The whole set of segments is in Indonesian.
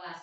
Kelas?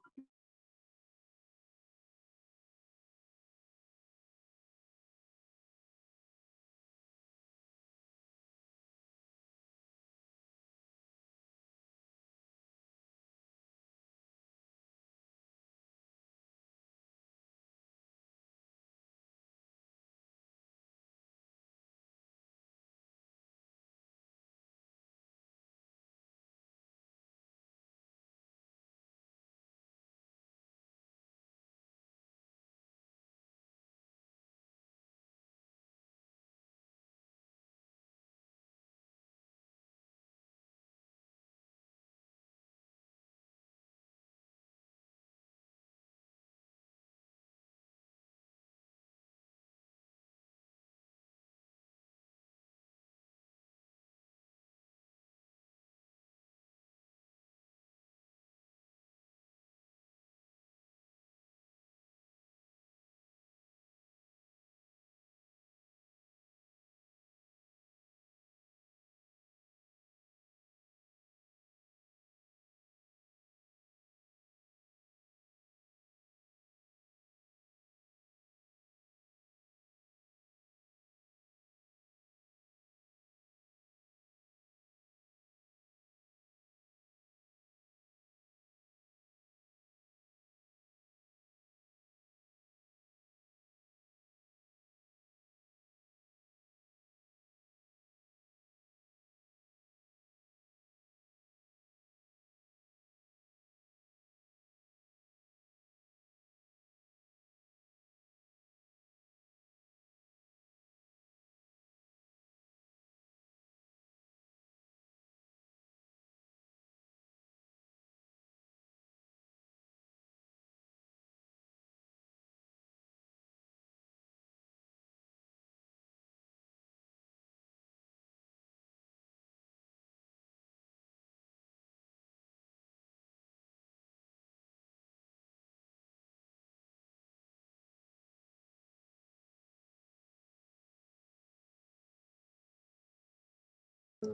Halo,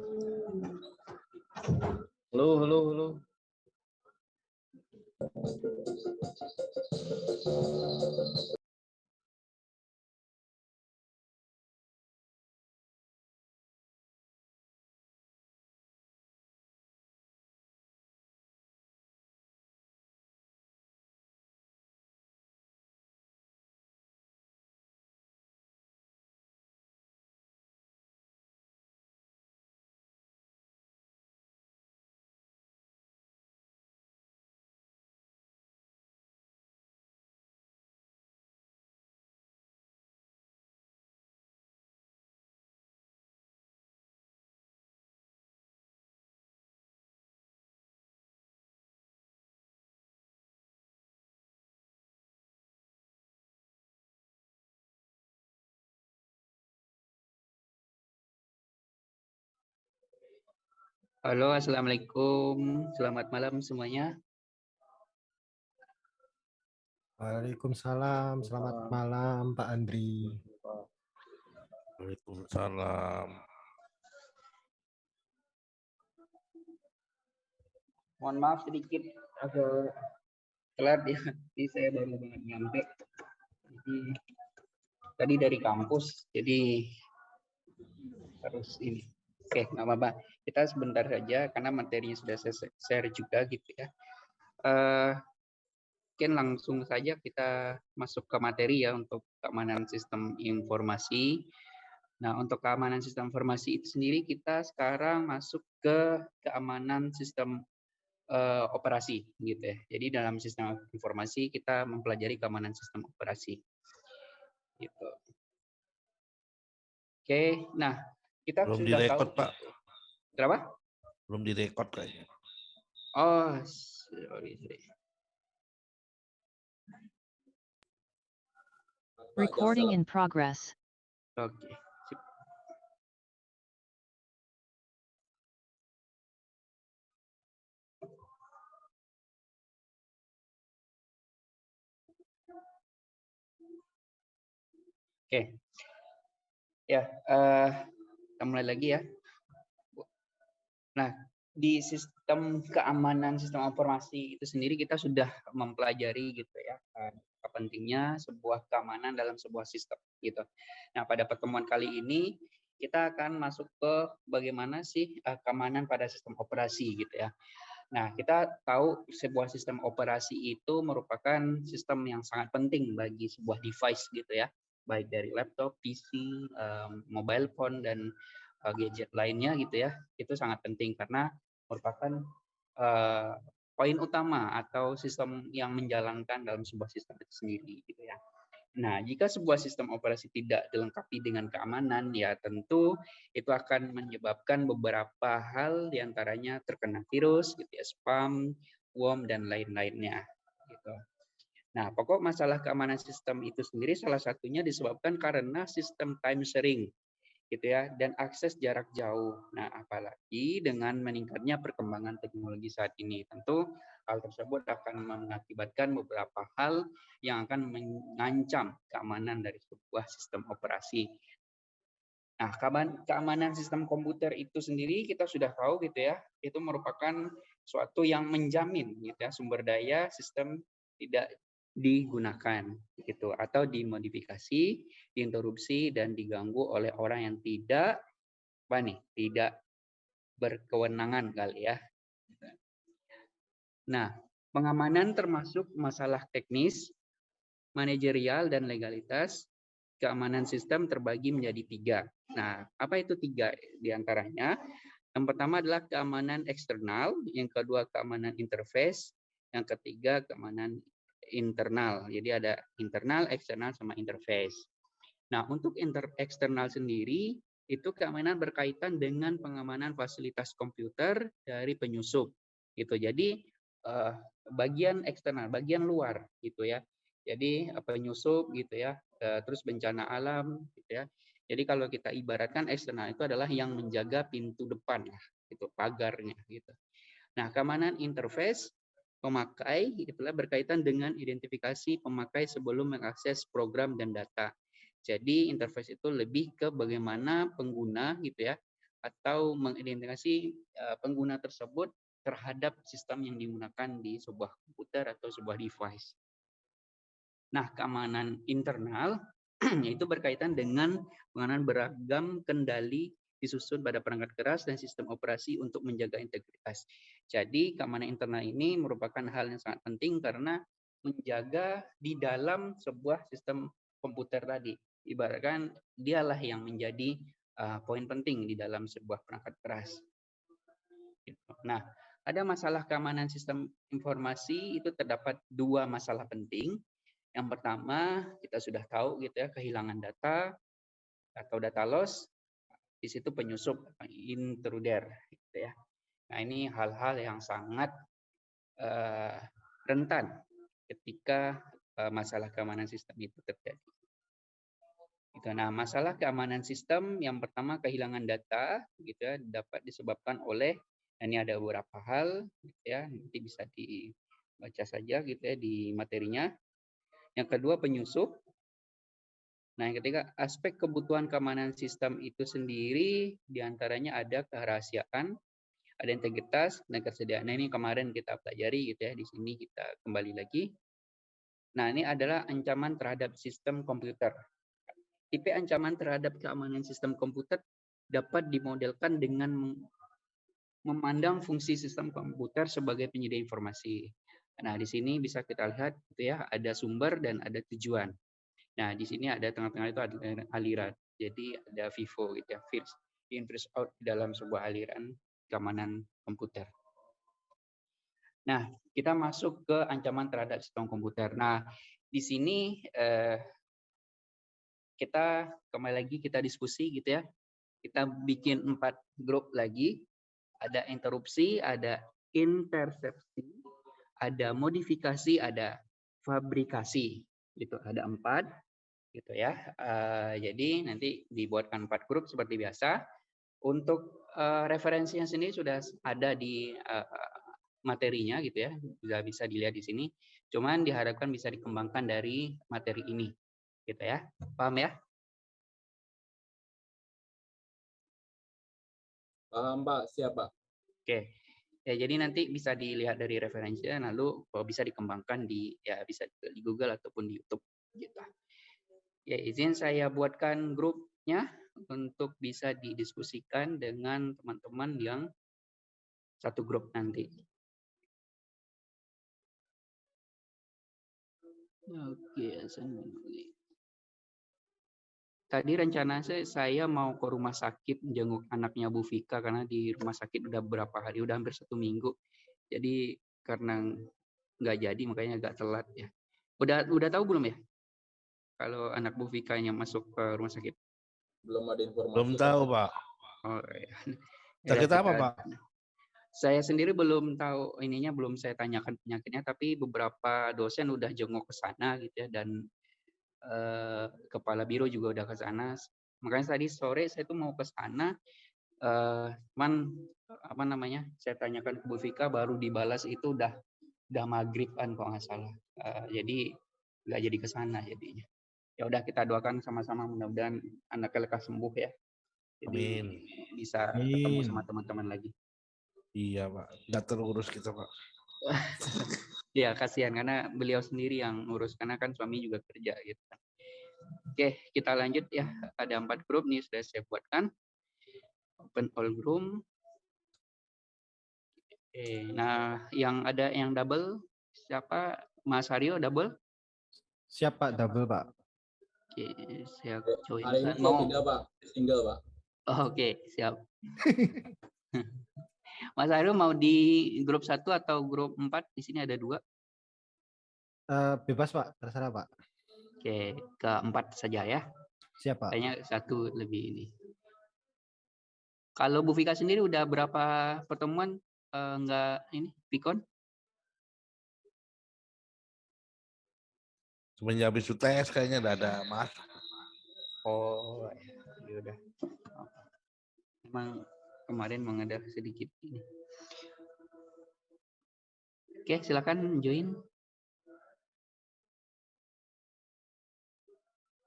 halo, halo. Halo, Assalamualaikum. Selamat malam semuanya. Waalaikumsalam. Selamat malam Pak Andri. Waalaikumsalam. Mohon maaf sedikit agak telat ya. Jadi saya baru banget nyampe. Jadi tadi dari kampus, jadi harus ini. Oke, nggak apa-apa. Kita sebentar saja karena materinya sudah saya share juga gitu ya. Uh, mungkin langsung saja kita masuk ke materi ya untuk keamanan sistem informasi. Nah, untuk keamanan sistem informasi itu sendiri kita sekarang masuk ke keamanan sistem uh, operasi gitu ya. Jadi dalam sistem informasi kita mempelajari keamanan sistem operasi. Gitu. Oke, nah kita belum sudah tahu. Pak. Kenapa? Belum direkod kayaknya. Oh, sorry, sorry. Recording in progress. Oke. Okay. Oke. Okay. Ya, uh, kita mulai lagi ya. Nah, di sistem keamanan sistem informasi itu sendiri kita sudah mempelajari gitu ya apa pentingnya sebuah keamanan dalam sebuah sistem gitu. Nah, pada pertemuan kali ini kita akan masuk ke bagaimana sih uh, keamanan pada sistem operasi gitu ya. Nah, kita tahu sebuah sistem operasi itu merupakan sistem yang sangat penting bagi sebuah device gitu ya baik dari laptop, PC, um, mobile phone dan gadget lainnya gitu ya, itu sangat penting karena merupakan uh, poin utama atau sistem yang menjalankan dalam sebuah sistem itu sendiri gitu ya. Nah, jika sebuah sistem operasi tidak dilengkapi dengan keamanan, ya tentu itu akan menyebabkan beberapa hal di antaranya terkena virus, gitu ya, spam, worm, dan lain-lainnya. Gitu. Nah, pokok masalah keamanan sistem itu sendiri salah satunya disebabkan karena sistem time sharing gitu ya dan akses jarak jauh. Nah, apalagi dengan meningkatnya perkembangan teknologi saat ini, tentu hal tersebut akan mengakibatkan beberapa hal yang akan mengancam keamanan dari sebuah sistem operasi. Nah, keamanan sistem komputer itu sendiri kita sudah tahu gitu ya, itu merupakan suatu yang menjamin gitu ya sumber daya sistem tidak digunakan gitu atau dimodifikasi, diinterupsi dan diganggu oleh orang yang tidak apa nih, tidak berkewenangan kali ya. Nah, pengamanan termasuk masalah teknis, manajerial dan legalitas. Keamanan sistem terbagi menjadi tiga. Nah, apa itu tiga di antaranya? Yang pertama adalah keamanan eksternal, yang kedua keamanan interface, yang ketiga keamanan internal. Jadi ada internal, eksternal, sama interface. Nah, untuk inter eksternal sendiri, itu keamanan berkaitan dengan pengamanan fasilitas komputer dari penyusup. Gitu. Jadi, uh, bagian eksternal, bagian luar, gitu ya. Jadi, uh, penyusup, gitu ya. Uh, terus bencana alam, gitu ya. Jadi, kalau kita ibaratkan eksternal itu adalah yang menjaga pintu depan, gitu, pagarnya, gitu. Nah, keamanan interface pemakai itulah berkaitan dengan identifikasi pemakai sebelum mengakses program dan data. Jadi interface itu lebih ke bagaimana pengguna gitu ya atau mengidentifikasi uh, pengguna tersebut terhadap sistem yang digunakan di sebuah komputer atau sebuah device. Nah, keamanan internal yaitu berkaitan dengan pengenalan beragam kendali disusun pada perangkat keras dan sistem operasi untuk menjaga integritas. Jadi keamanan internal ini merupakan hal yang sangat penting karena menjaga di dalam sebuah sistem komputer tadi. Ibaratkan dialah yang menjadi uh, poin penting di dalam sebuah perangkat keras. Gitu. Nah, ada masalah keamanan sistem informasi itu terdapat dua masalah penting. Yang pertama, kita sudah tahu gitu ya, kehilangan data atau data loss di situ penyusup intruder gitu ya. Nah, ini hal-hal yang sangat uh, rentan ketika uh, masalah keamanan sistem itu terjadi. Gitu. Nah, masalah keamanan sistem yang pertama kehilangan data gitu ya dapat disebabkan oleh nah ini ada beberapa hal gitu ya nanti bisa dibaca saja gitu ya di materinya. Yang kedua penyusup Nah, yang ketiga, aspek kebutuhan keamanan sistem itu sendiri di antaranya ada kerahasiaan, ada integritas, dan kesediaan. Nah, ini kemarin kita pelajari gitu ya, di sini kita kembali lagi. Nah, ini adalah ancaman terhadap sistem komputer. Tipe ancaman terhadap keamanan sistem komputer dapat dimodelkan dengan memandang fungsi sistem komputer sebagai penyedia informasi. Nah, di sini bisa kita lihat gitu ya, ada sumber dan ada tujuan. Nah, di sini ada tengah-tengah itu ada aliran. Jadi ada FIFO gitu ya, first in first out dalam sebuah aliran keamanan komputer. Nah, kita masuk ke ancaman terhadap sistem komputer. Nah, di sini eh, kita kembali lagi kita diskusi gitu ya. Kita bikin empat grup lagi. Ada interupsi, ada intersepsi, ada modifikasi, ada fabrikasi. Gitu, ada empat gitu ya. Uh, jadi nanti dibuatkan empat grup seperti biasa. Untuk uh, referensinya sendiri sudah ada di uh, materinya gitu ya, sudah bisa dilihat di sini. Cuman diharapkan bisa dikembangkan dari materi ini, gitu ya. Paham ya? Paham Pak, siap Pak. Oke. Ya, jadi nanti bisa dilihat dari referensinya, lalu kalau bisa dikembangkan di ya bisa di Google ataupun di YouTube gitu. Ya, izin saya buatkan grupnya untuk bisa didiskusikan dengan teman-teman yang satu grup nanti. Oke, Tadi rencana saya, saya mau ke rumah sakit jenguk anaknya Bu Vika karena di rumah sakit udah berapa hari, udah hampir satu minggu. Jadi karena nggak jadi makanya agak telat ya. Udah udah tahu belum ya? kalau anak Bu Vika-nya masuk ke rumah sakit? Belum ada informasi. Belum tahu, Pak. Oh, iya. Sakit apa, Pak? Saya sendiri belum tahu ininya, belum saya tanyakan penyakitnya, tapi beberapa dosen udah jenguk ke sana gitu ya, dan eh, kepala biro juga udah ke sana. Makanya tadi sore saya tuh mau ke sana, eh, cuman apa namanya, saya tanyakan ke Bu Vika, baru dibalas itu udah udah maghriban kalau nggak salah. Uh, jadi nggak jadi ke sana jadinya ya udah kita doakan sama-sama mudah-mudahan anaknya lekas sembuh ya. Jadi Amin. bisa Amin. ketemu sama teman-teman lagi. Iya pak, nggak terurus kita pak. Iya kasihan karena beliau sendiri yang ngurus karena kan suami juga kerja gitu. Oke kita lanjut ya ada empat grup nih sudah saya buatkan. Open all room. Oke, nah yang ada yang double siapa Mas Haryo double? Siapa double pak? Oke, siap. Join. Hari ini mau tidak Pak, single Pak. Oh, Oke, okay, siap. Mas Aru mau di grup satu atau grup empat? Di sini ada dua. Uh, bebas Pak, terserah Pak. Oke, ke empat saja ya. Siapa? Kayaknya satu lebih ini. Kalau Bu Vika sendiri udah berapa pertemuan uh, enggak ini Pikon? Semenjak habis UTS kayaknya udah ada mas. Oh, ya udah. Emang kemarin mengadak sedikit ini. Oke, silakan join.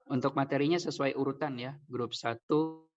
Untuk materinya sesuai urutan ya, grup 1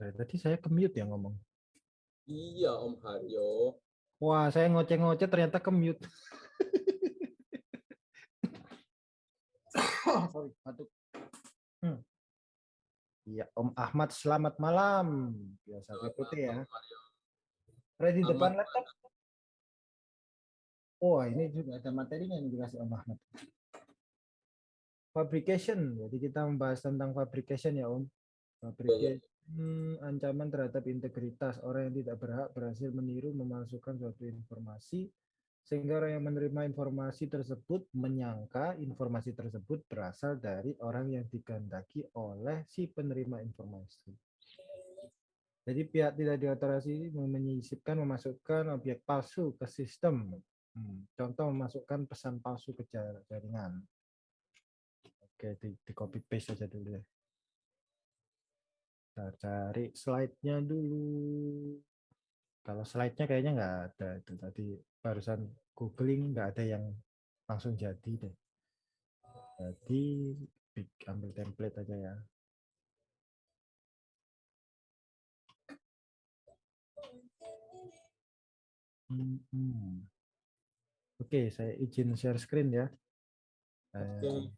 Dari tadi saya ke mute ya ngomong. Iya Om Haryo. Wah, saya ngoceh-ngoceh ternyata ke mute. Sorry, batuk. Hmm. Iya, Om Ahmad, selamat malam. Biasa PPT ya. Ready depan laptop? Oh, ini juga ada materinya yang dikasih Om Ahmad. Fabrication. Jadi kita membahas tentang fabrication ya, Om. Fabrication. Ancaman terhadap integritas. Orang yang tidak berhak berhasil meniru, memasukkan suatu informasi sehingga orang yang menerima informasi tersebut menyangka informasi tersebut berasal dari orang yang dikehendaki oleh si penerima informasi. Jadi pihak tidak diotorasi menyisipkan, memasukkan objek palsu ke sistem. Hmm, Contoh memasukkan pesan palsu ke jar- jaringan. Oke, di, di copy paste saja dulu ya. Kita cari slide-nya dulu. Kalau slide-nya kayaknya nggak ada itu tadi barusan googling nggak ada yang langsung jadi deh. Jadi ambil template aja ya. Hmm. Oke, saya izin share screen ya. Oke. Eh,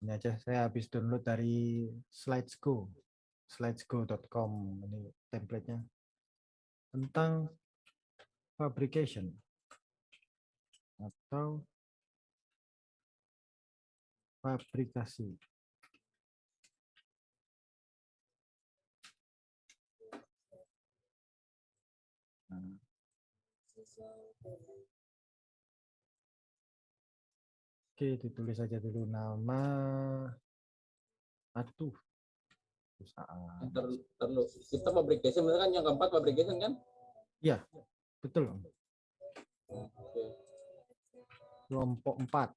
Ini aja saya habis download dari Slidesgo, slidesgo.com ini template-nya tentang fabrication atau fabrikasi. Oke, ditulis saja dulu nama. Aduh. Perusahaan. Dulu. Kita fabrication bener kan yang keempat fabrication kan? Iya, betul. Oke. Kelompok 4.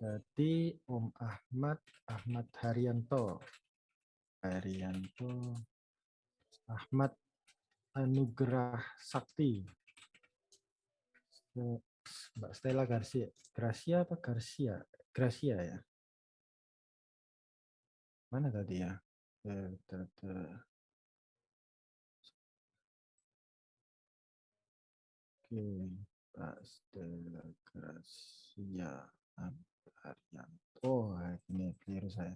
Jadi Om Ahmad, Ahmad Haryanto. Haryanto. Ahmad Anugerah Sakti. Mbak Stella Garcia. Gracia apa Garcia? Gracia ya. Mana tadi ya? Oke, Mbak Stella Gracia Haryanto. Oh, ini keliru saya.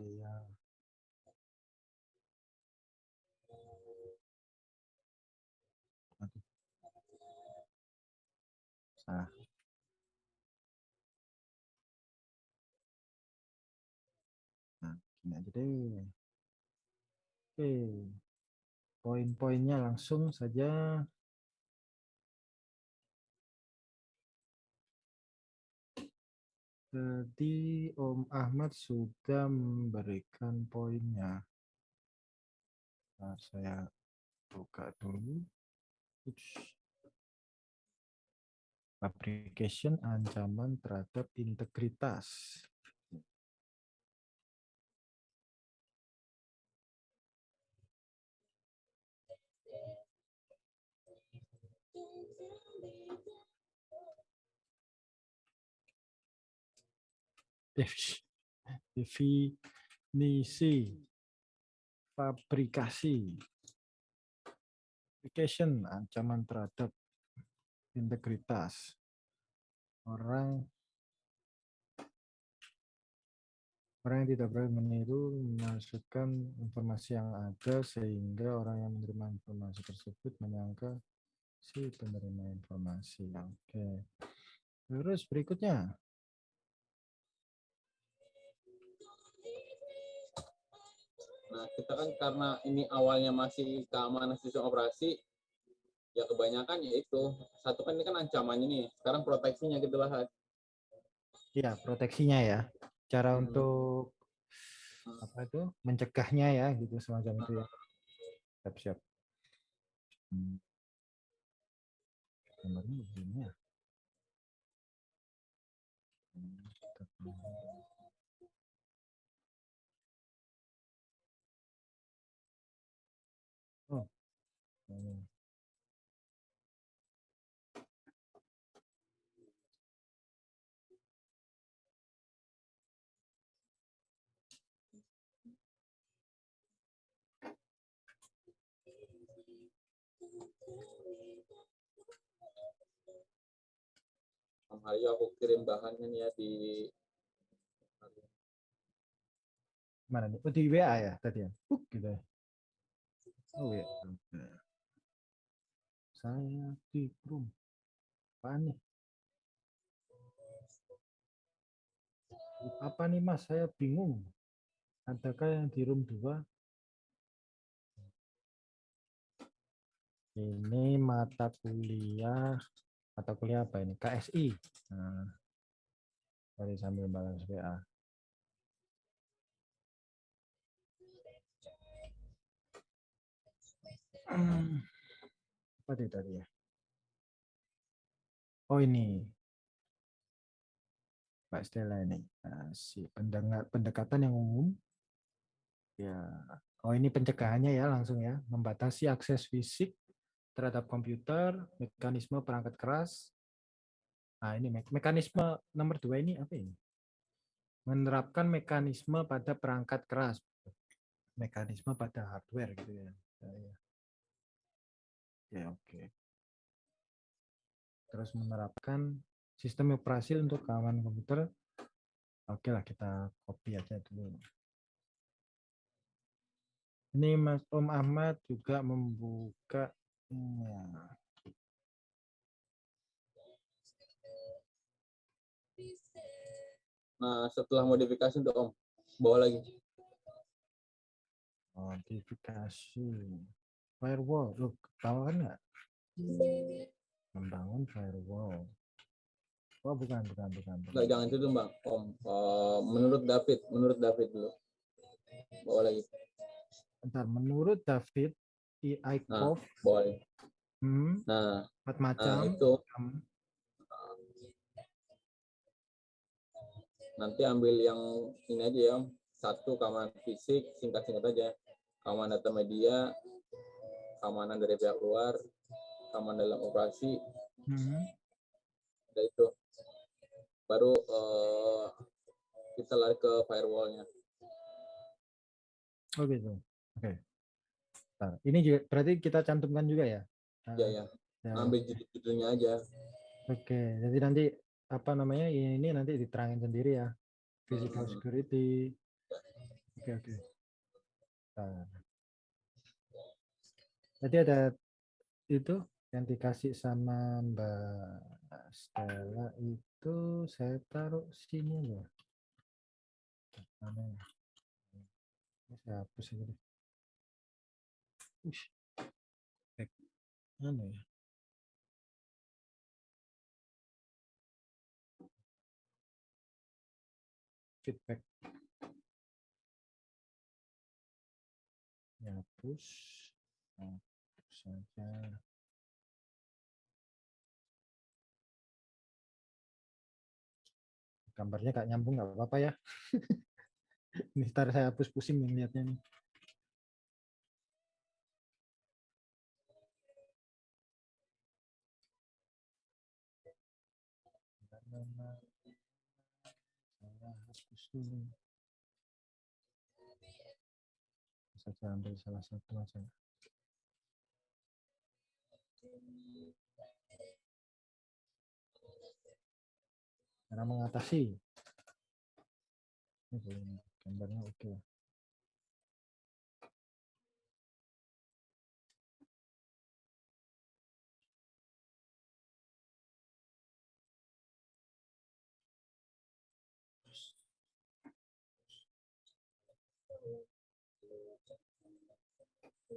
Iya. Aduh. Salah. Nah, gini aja deh. Oke. Poin-poinnya langsung saja. Jadi Om Ahmad sudah memberikan poinnya. Nah, saya buka dulu. Ups. Fabrication ancaman terhadap integritas. Definisi fabrikasi. Fabrication ancaman terhadap integritas. Orang orang yang tidak boleh meniru memasukkan informasi yang ada sehingga orang yang menerima informasi tersebut menyangka si penerima informasi. Oke. Terus berikutnya. Nah, kita kan karena ini awalnya masih keamanan sistem operasi, ya kebanyakan ya itu. Satu kan ini kan ancamannya nih, sekarang proteksinya kita bahas. Ya, proteksinya ya. Cara Hmm. untuk apa itu mencegahnya ya gitu semacam itu ya. Siap-siap. Hmm. Gambarnya begini ya. Om Haryo aku kirim bahannya nih ya di Mana nih? Oh, di WA ya tadi ya? Buk, gitu ya. Oh ya. Saya di room. Apaan nih? Apa nih mas? Saya bingung. Adakah yang di room 2? Ini mata kuliah. Mata kuliah apa ini? KSI. Nah, tadi sambil balas WA. Hmm, Apa itu tadi ya? Oh ini. Pak Stella ini. Nah, si pendengar pendekatan yang umum. Ya. Oh ini pencegahannya ya langsung ya. Membatasi akses fisik terhadap komputer, mekanisme perangkat keras. Nah ini me- mekanisme nomor dua ini apa ini? Menerapkan mekanisme pada perangkat keras. Mekanisme pada hardware gitu ya. Ya, ya. Ya, oke. Terus menerapkan sistem operasi untuk keamanan komputer. Oke lah, kita copy aja dulu. Ini Mas Om Ahmad juga membuka ya, Nah, setelah modifikasi untuk Om, bawa lagi. modifikasi firewall. Loh, tahu kan nggak? Membangun firewall. Oh, bukan, bukan, bukan. bukan. Jangan itu Bang. Om, Eh, menurut David, menurut David dulu. Bawa lagi, Bentar, menurut David, I ICOV, bawa lagi. hmm, Nah, empat nah macam. itu Hmm. nanti ambil yang ini aja ya. Satu keamanan fisik, singkat-singkat aja. Keamanan data media, keamanan dari pihak luar, keamanan dalam operasi, Hmm. ada itu. Baru eh, kita lari ke firewall-nya. Oh gitu. Oke. Bentar, Ini juga berarti kita cantumkan juga ya? Ya, Eh, ya. ya, Ambil judul-judulnya aja. Oke, jadi nanti apa namanya ini nanti diterangin sendiri ya. Physical Hmm. security. Oke oke. Bentar. Jadi ada itu yang dikasih sama Mbak Stella itu saya taruh sini. Mana ya? Ini saya hapus aja deh. Ush. Back. Mana ya? feedback hapus hapus saja gambarnya gak nyambung nggak apa-apa ya ini ntar saya hapus pusing yang nih saja ambil salah satu aja. Cara mengatasi. Ini gambarnya oke Σα,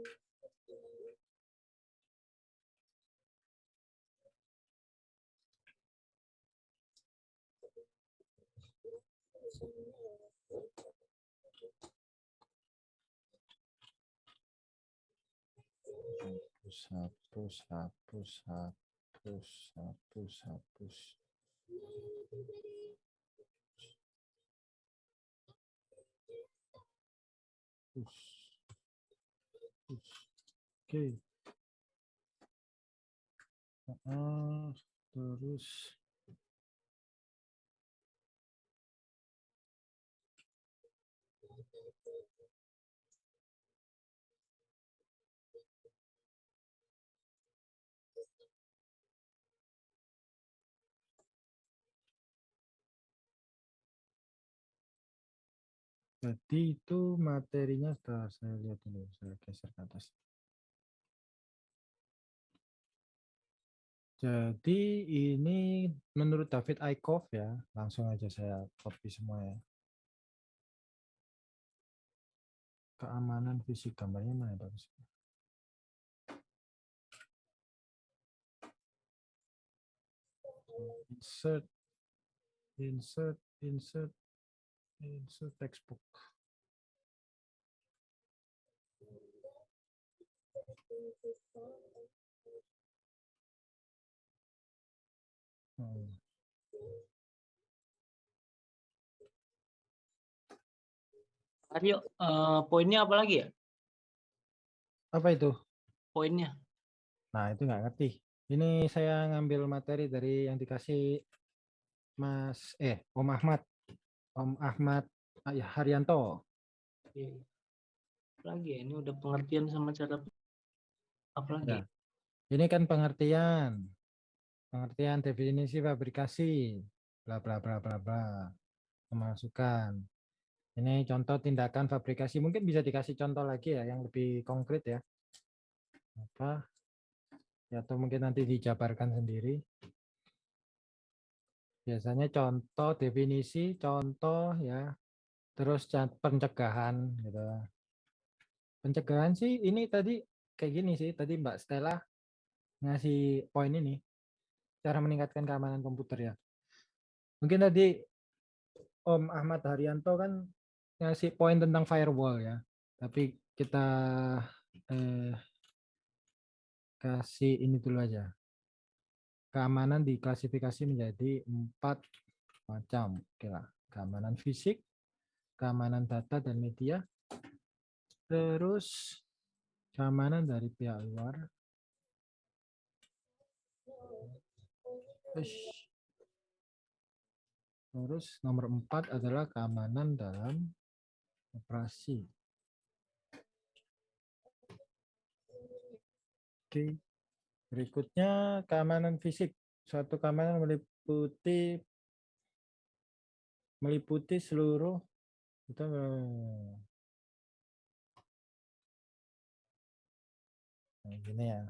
πώ θα, πώ θα, πώ θα. Oke. Ah, terus Jadi itu materinya sudah saya lihat dulu, saya geser ke atas. Jadi ini menurut David Aikoff ya, langsung aja saya copy semua ya. Keamanan fisik gambarnya mana ya, bagus. Insert, insert, insert, insert textbook. Hmm. Aryo, eh, poinnya apa lagi ya? Apa itu? Poinnya. Nah, itu nggak ngerti. Ini saya ngambil materi dari yang dikasih Mas eh Om Ahmad. Om Ahmad ah, ya, Haryanto. Iya. Apa Lagi ya, ini udah pengertian sama cara apa lagi? Ya. Ini kan pengertian. Pengertian definisi fabrikasi. Bla bla bla bla bla. Pemasukan. Ini contoh tindakan fabrikasi. Mungkin bisa dikasih contoh lagi ya yang lebih konkret ya. Apa? Ya, atau mungkin nanti dijabarkan sendiri. Biasanya contoh definisi, contoh ya. Terus pencegahan gitu. Pencegahan sih ini tadi kayak gini sih. Tadi Mbak Stella ngasih poin ini. Cara meningkatkan keamanan komputer ya. Mungkin tadi Om Ahmad Haryanto kan ngasih poin tentang firewall ya. Tapi kita eh, kasih ini dulu aja. Keamanan diklasifikasi menjadi empat macam. Oke lah. Keamanan fisik, keamanan data dan media, terus keamanan dari pihak luar. Terus nomor empat adalah keamanan dalam operasi. Oke. Berikutnya keamanan fisik. Suatu keamanan meliputi meliputi seluruh kita eh, nah, gini ya.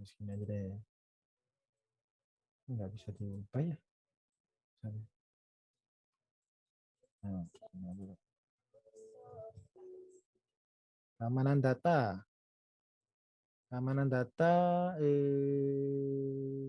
Gini aja deh. Nggak bisa diubah ya. Sorry. Nah, Keamanan data. Keamanan data eh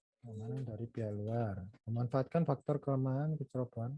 Keamanan dari pihak luar. Memanfaatkan faktor kelemahan kecerobohan.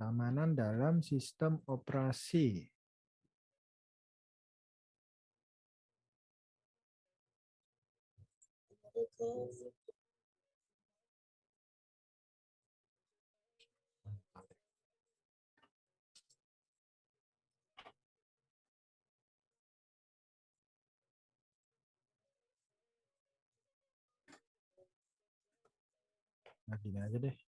Keamanan dalam sistem operasi. Nah, gini aja deh.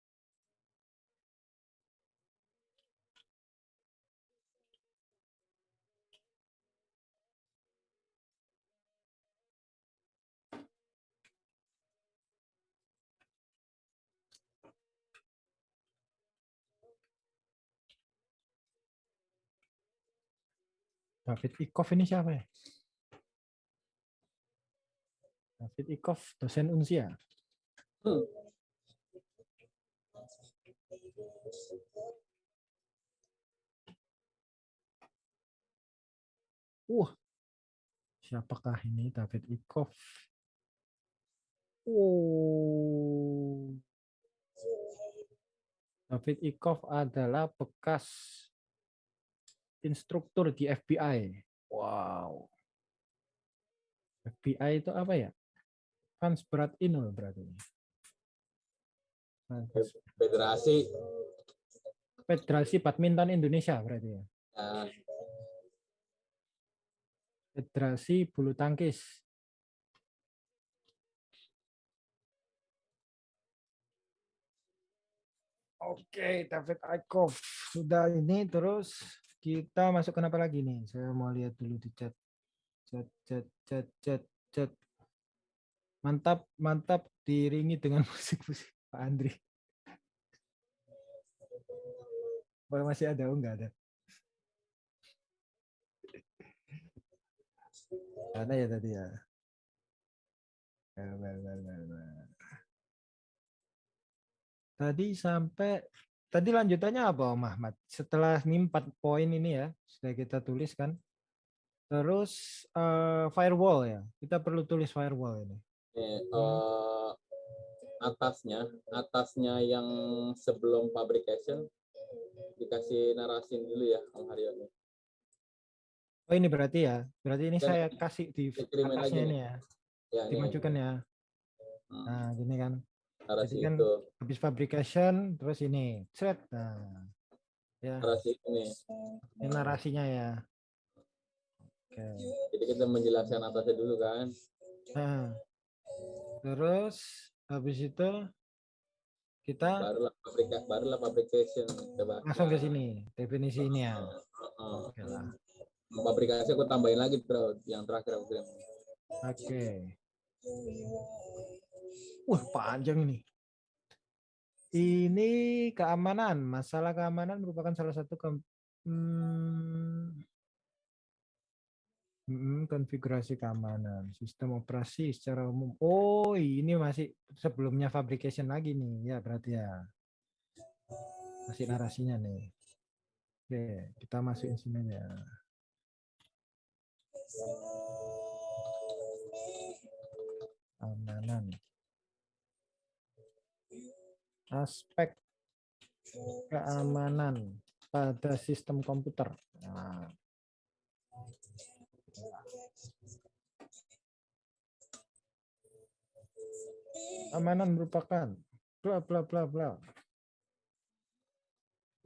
David Ikoff ini siapa ya? David Ikoff, dosen Unsia. Hmm. Wah, siapakah ini David Ikoff? Oh, David Ikoff adalah bekas instruktur di FBI. Wow. FBI itu apa ya? Fans berat Inul berarti. Federasi Federasi Badminton Indonesia berarti ya. ya, Federasi Bulu Tangkis. Oke, David Ikoff sudah ini terus kita masuk ke apa lagi nih? Saya mau lihat dulu di chat. Chat, chat, chat, chat, chat. Mantap, mantap diiringi dengan musik-musik Pak Andri. Oh, masih ada? Oh, enggak ada. Ada ya tadi ya. Tadi sampai tadi lanjutannya apa Om Ahmad? Setelah ini empat poin ini ya sudah kita tulis kan. Terus eh, firewall ya. Kita perlu tulis firewall ini. eh, eh, atasnya atasnya yang sebelum fabrication dikasih narasin dulu ya Om Haryo nih. Oh ini berarti ya. Berarti ini Dan saya kasih di atasnya ini ya. Ya, ini Dimajukan ya. Hmm. Nah gini kan. Narasi jadi kan- itu, Habis fabrication terus ini. Thread. Nah. Ya. narasi ini. Ini narasinya ya. Oke. Jadi kita menjelaskan atasnya dulu kan. Nah, terus habis itu kita Barulah fabrika, barulah fabrication. Coba. langsung ke sini definisi ini ya. Oke lah. Fabrikasi aku tambahin lagi bro, yang terakhir aku kirim. Oke. Wah panjang ini. Ini keamanan. Masalah keamanan merupakan salah satu ke, hmm, mm, konfigurasi keamanan sistem operasi secara umum. Oh ini masih sebelumnya fabrication lagi nih ya berarti ya. Masih narasinya nih. Oke kita masukin sini aja. keamanan aspek keamanan pada sistem komputer nah. keamanan merupakan bla bla bla bla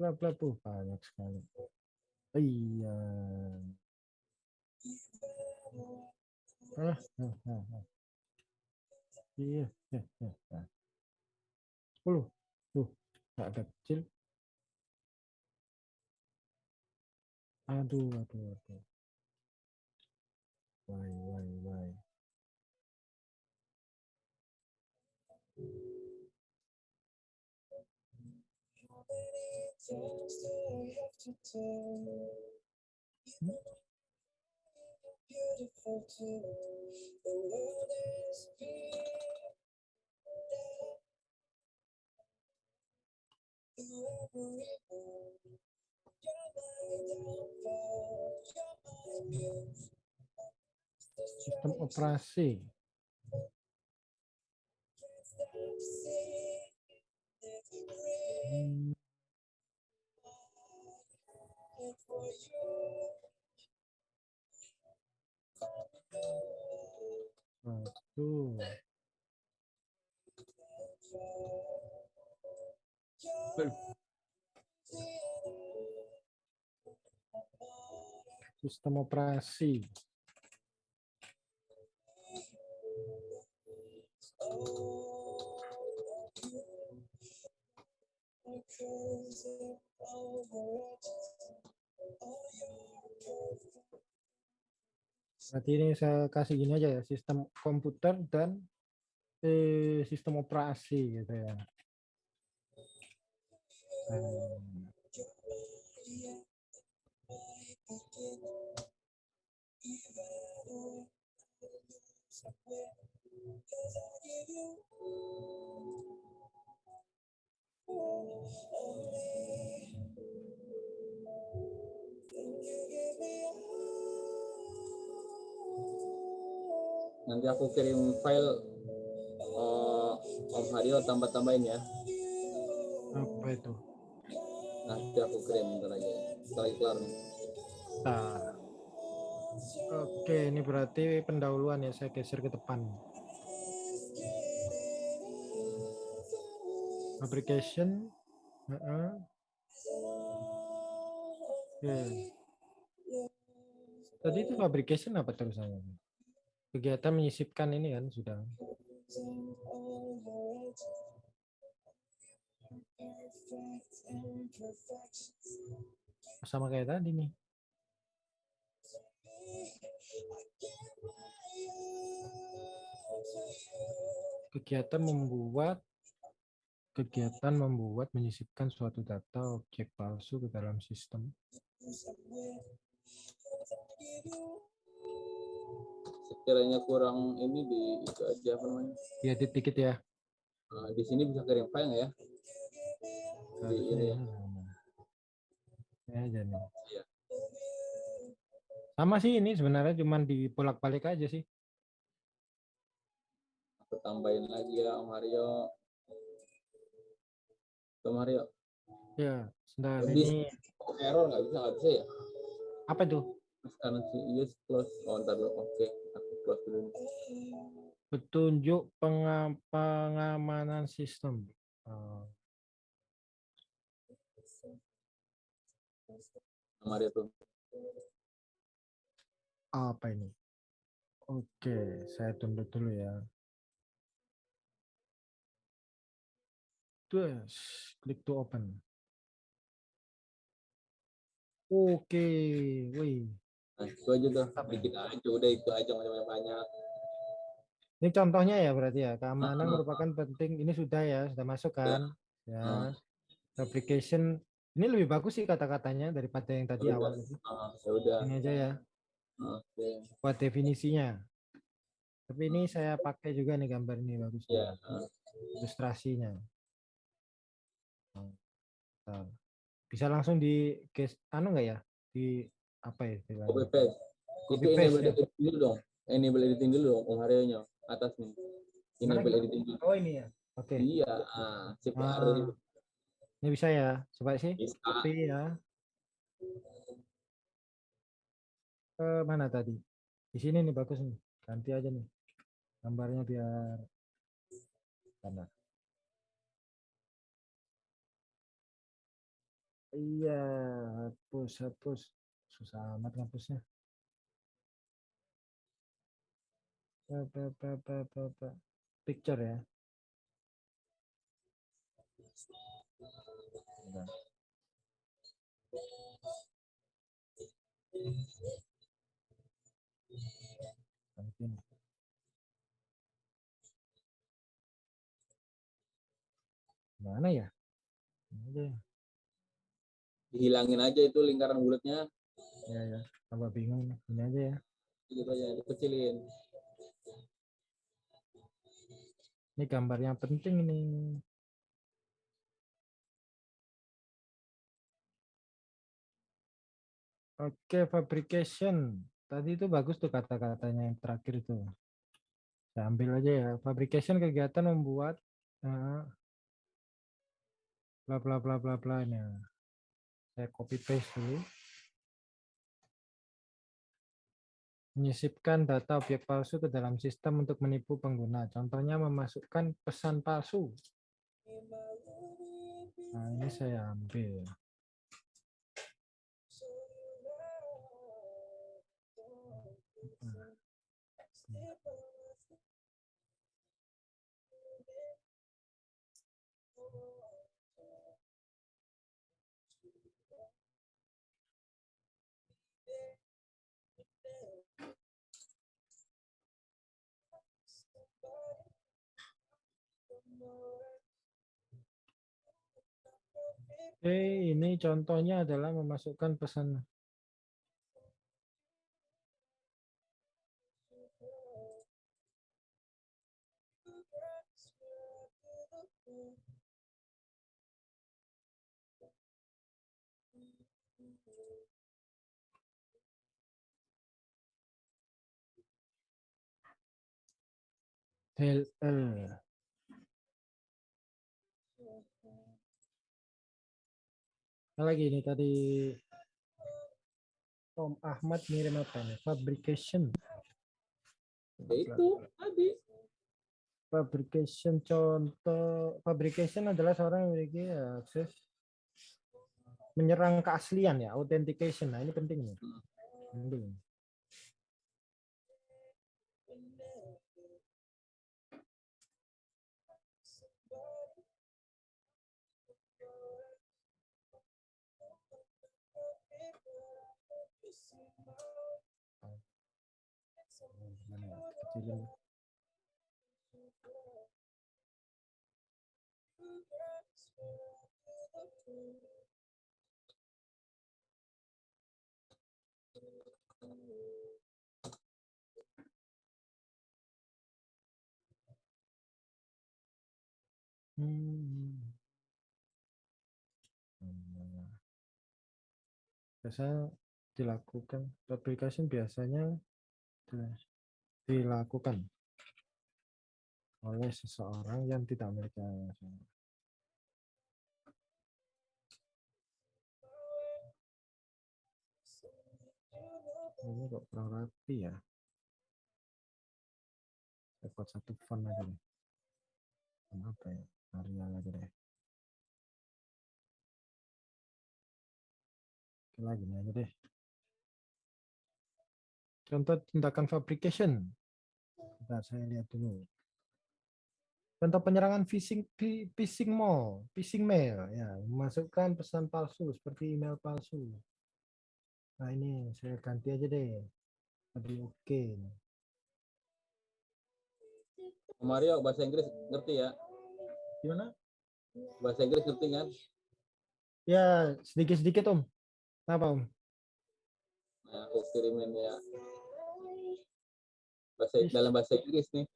bla bla bla banyak sekali iya ah, ah, ah, ah. Iya, ya, ya, ya. 10. Tuh, nggak ada kecil. Aduh, aduh, aduh. Why, why, why. Sistem operasi. Hmm. Satu. Sistem operasi. Berarti ini saya kasih gini aja ya, sistem komputer dan eh, sistem operasi gitu ya. Nanti aku kirim file eh, Om Haryo tambah-tambahin ya. Apa itu? Nanti aku kirim bentar lagi. Setelah kelar. Nah. Oke, ini berarti pendahuluan ya, saya geser ke depan. Fabrication. Heeh. Oke. Tadi itu fabrication apa terusannya? Kegiatan menyisipkan ini kan sudah. Sama kayak tadi nih. Kegiatan membuat kegiatan membuat menyisipkan suatu data objek palsu ke dalam sistem. Sekiranya kurang ini di itu aja apa namanya? Ya dikit ya. Nah, di sini bisa kirim file ya? Ini ya. Ya. Iya. Sama sih ini sebenarnya cuman dibolak-balik aja sih. Aku tambahin lagi ya Om Haryo. Om Haryo. Ya, sebentar Jadi- ini error nggak bisa nggak bisa ya? apa? Sekarang si use close. Oh, ntar dulu. Oke, aku close dulu. Petunjuk penga- pengamanan sistem. Oh, Om Haryo tuh. apa ini? Oke, saya tunda dulu ya. Terus, klik to open. Oke, wih. Nah, itu aja tuh. Apa ya? Dikit aja udah itu aja macam banyak. Ini contohnya ya berarti ya, keamanan Ah. merupakan penting. Ini sudah ya, sudah masuk kan? Ah. Ya. Application ini lebih bagus sih kata-katanya daripada yang tadi awal. Ah, ya udah. Ini aja ya, Oke. buat definisinya. Tapi ini saya pakai juga nih gambar ini bagus. nih, Ya. Ilustrasinya. Bisa langsung di guys, anu enggak ya? Di apa ya? Copy paste. Copy Itu paste, ya. dulu dong. Enable editing dulu dong, Om atas nih. Enable gimana? editing dulu. Oh ini ya. Oke. Iya, ah, sip Ah, Ini bisa ya? Coba sih. bisa. Copy ya. Ke mana tadi? Di sini nih bagus nih. Ganti aja nih. Gambarnya biar mana? Iya, hapus, hapus. Susah amat ngapusnya. Pa, pa, pa, pa, pa, pa. Picture ya. Bentar. Mungkin. Mana ya? Ini dihilangin aja itu lingkaran bulatnya Ya ya. Tambah bingung. Ini aja ya. gitu aja dikecilin Ini gambar yang penting ini. Oke, fabrication. Tadi itu bagus tuh kata-katanya yang terakhir itu. Saya ambil aja ya. Fabrication kegiatan membuat eh, bla bla bla bla bla ini. Saya copy paste dulu. Menyisipkan data objek palsu ke dalam sistem untuk menipu pengguna. Contohnya memasukkan pesan palsu. Nah, ini saya ambil. Oke, ini contohnya adalah memasukkan pesan. Apa lagi ini tadi Om Ahmad ngirim apa nih? Fabrication. ya itu tadi Fabrication contoh fabrication adalah seorang yang memiliki akses menyerang keaslian ya, authentication. Nah, ini penting nih. Penting. Oh, gimana ya? Kecilin. Hmm. Biasanya dilakukan application biasanya di- dilakukan oleh seseorang yang tidak memiliki Ini kok kurang rapi ya. Buat satu font aja deh. Font apa ya? Arial aja deh. Oke ini aja deh. Contoh tindakan fabrication. Bentar, saya lihat dulu. Contoh penyerangan phishing phi- phishing mail, phishing mail ya, memasukkan pesan palsu seperti email palsu. Nah, ini saya ganti aja deh. Tadi oke. Mario bahasa Inggris ngerti ya Gimana? bahasa Inggris ngerti kan Ya, sedikit-sedikit Om. Kenapa Om? nah, aku kirimin ya bahasa dalam bahasa Inggris nih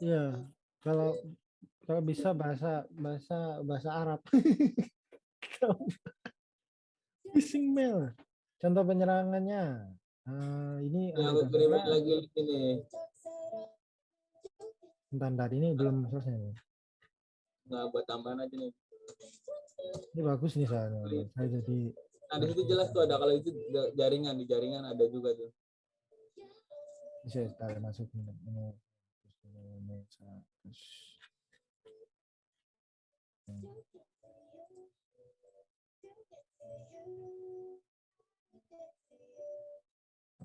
Iya, kalau kalau bisa bahasa bahasa bahasa Arab. Phishing mail. Contoh penyerangannya. Ah, ini yang ada lagi ini Bentar, bentar, ini belum selesai. nih. nggak buat tambahan aja nih Ini bagus nih saya. Saya jadi nah di situ jelas tuh ada kalau itu jaringan di jaringan ada juga tuh bisa tarik masuk ini. ini. Ini,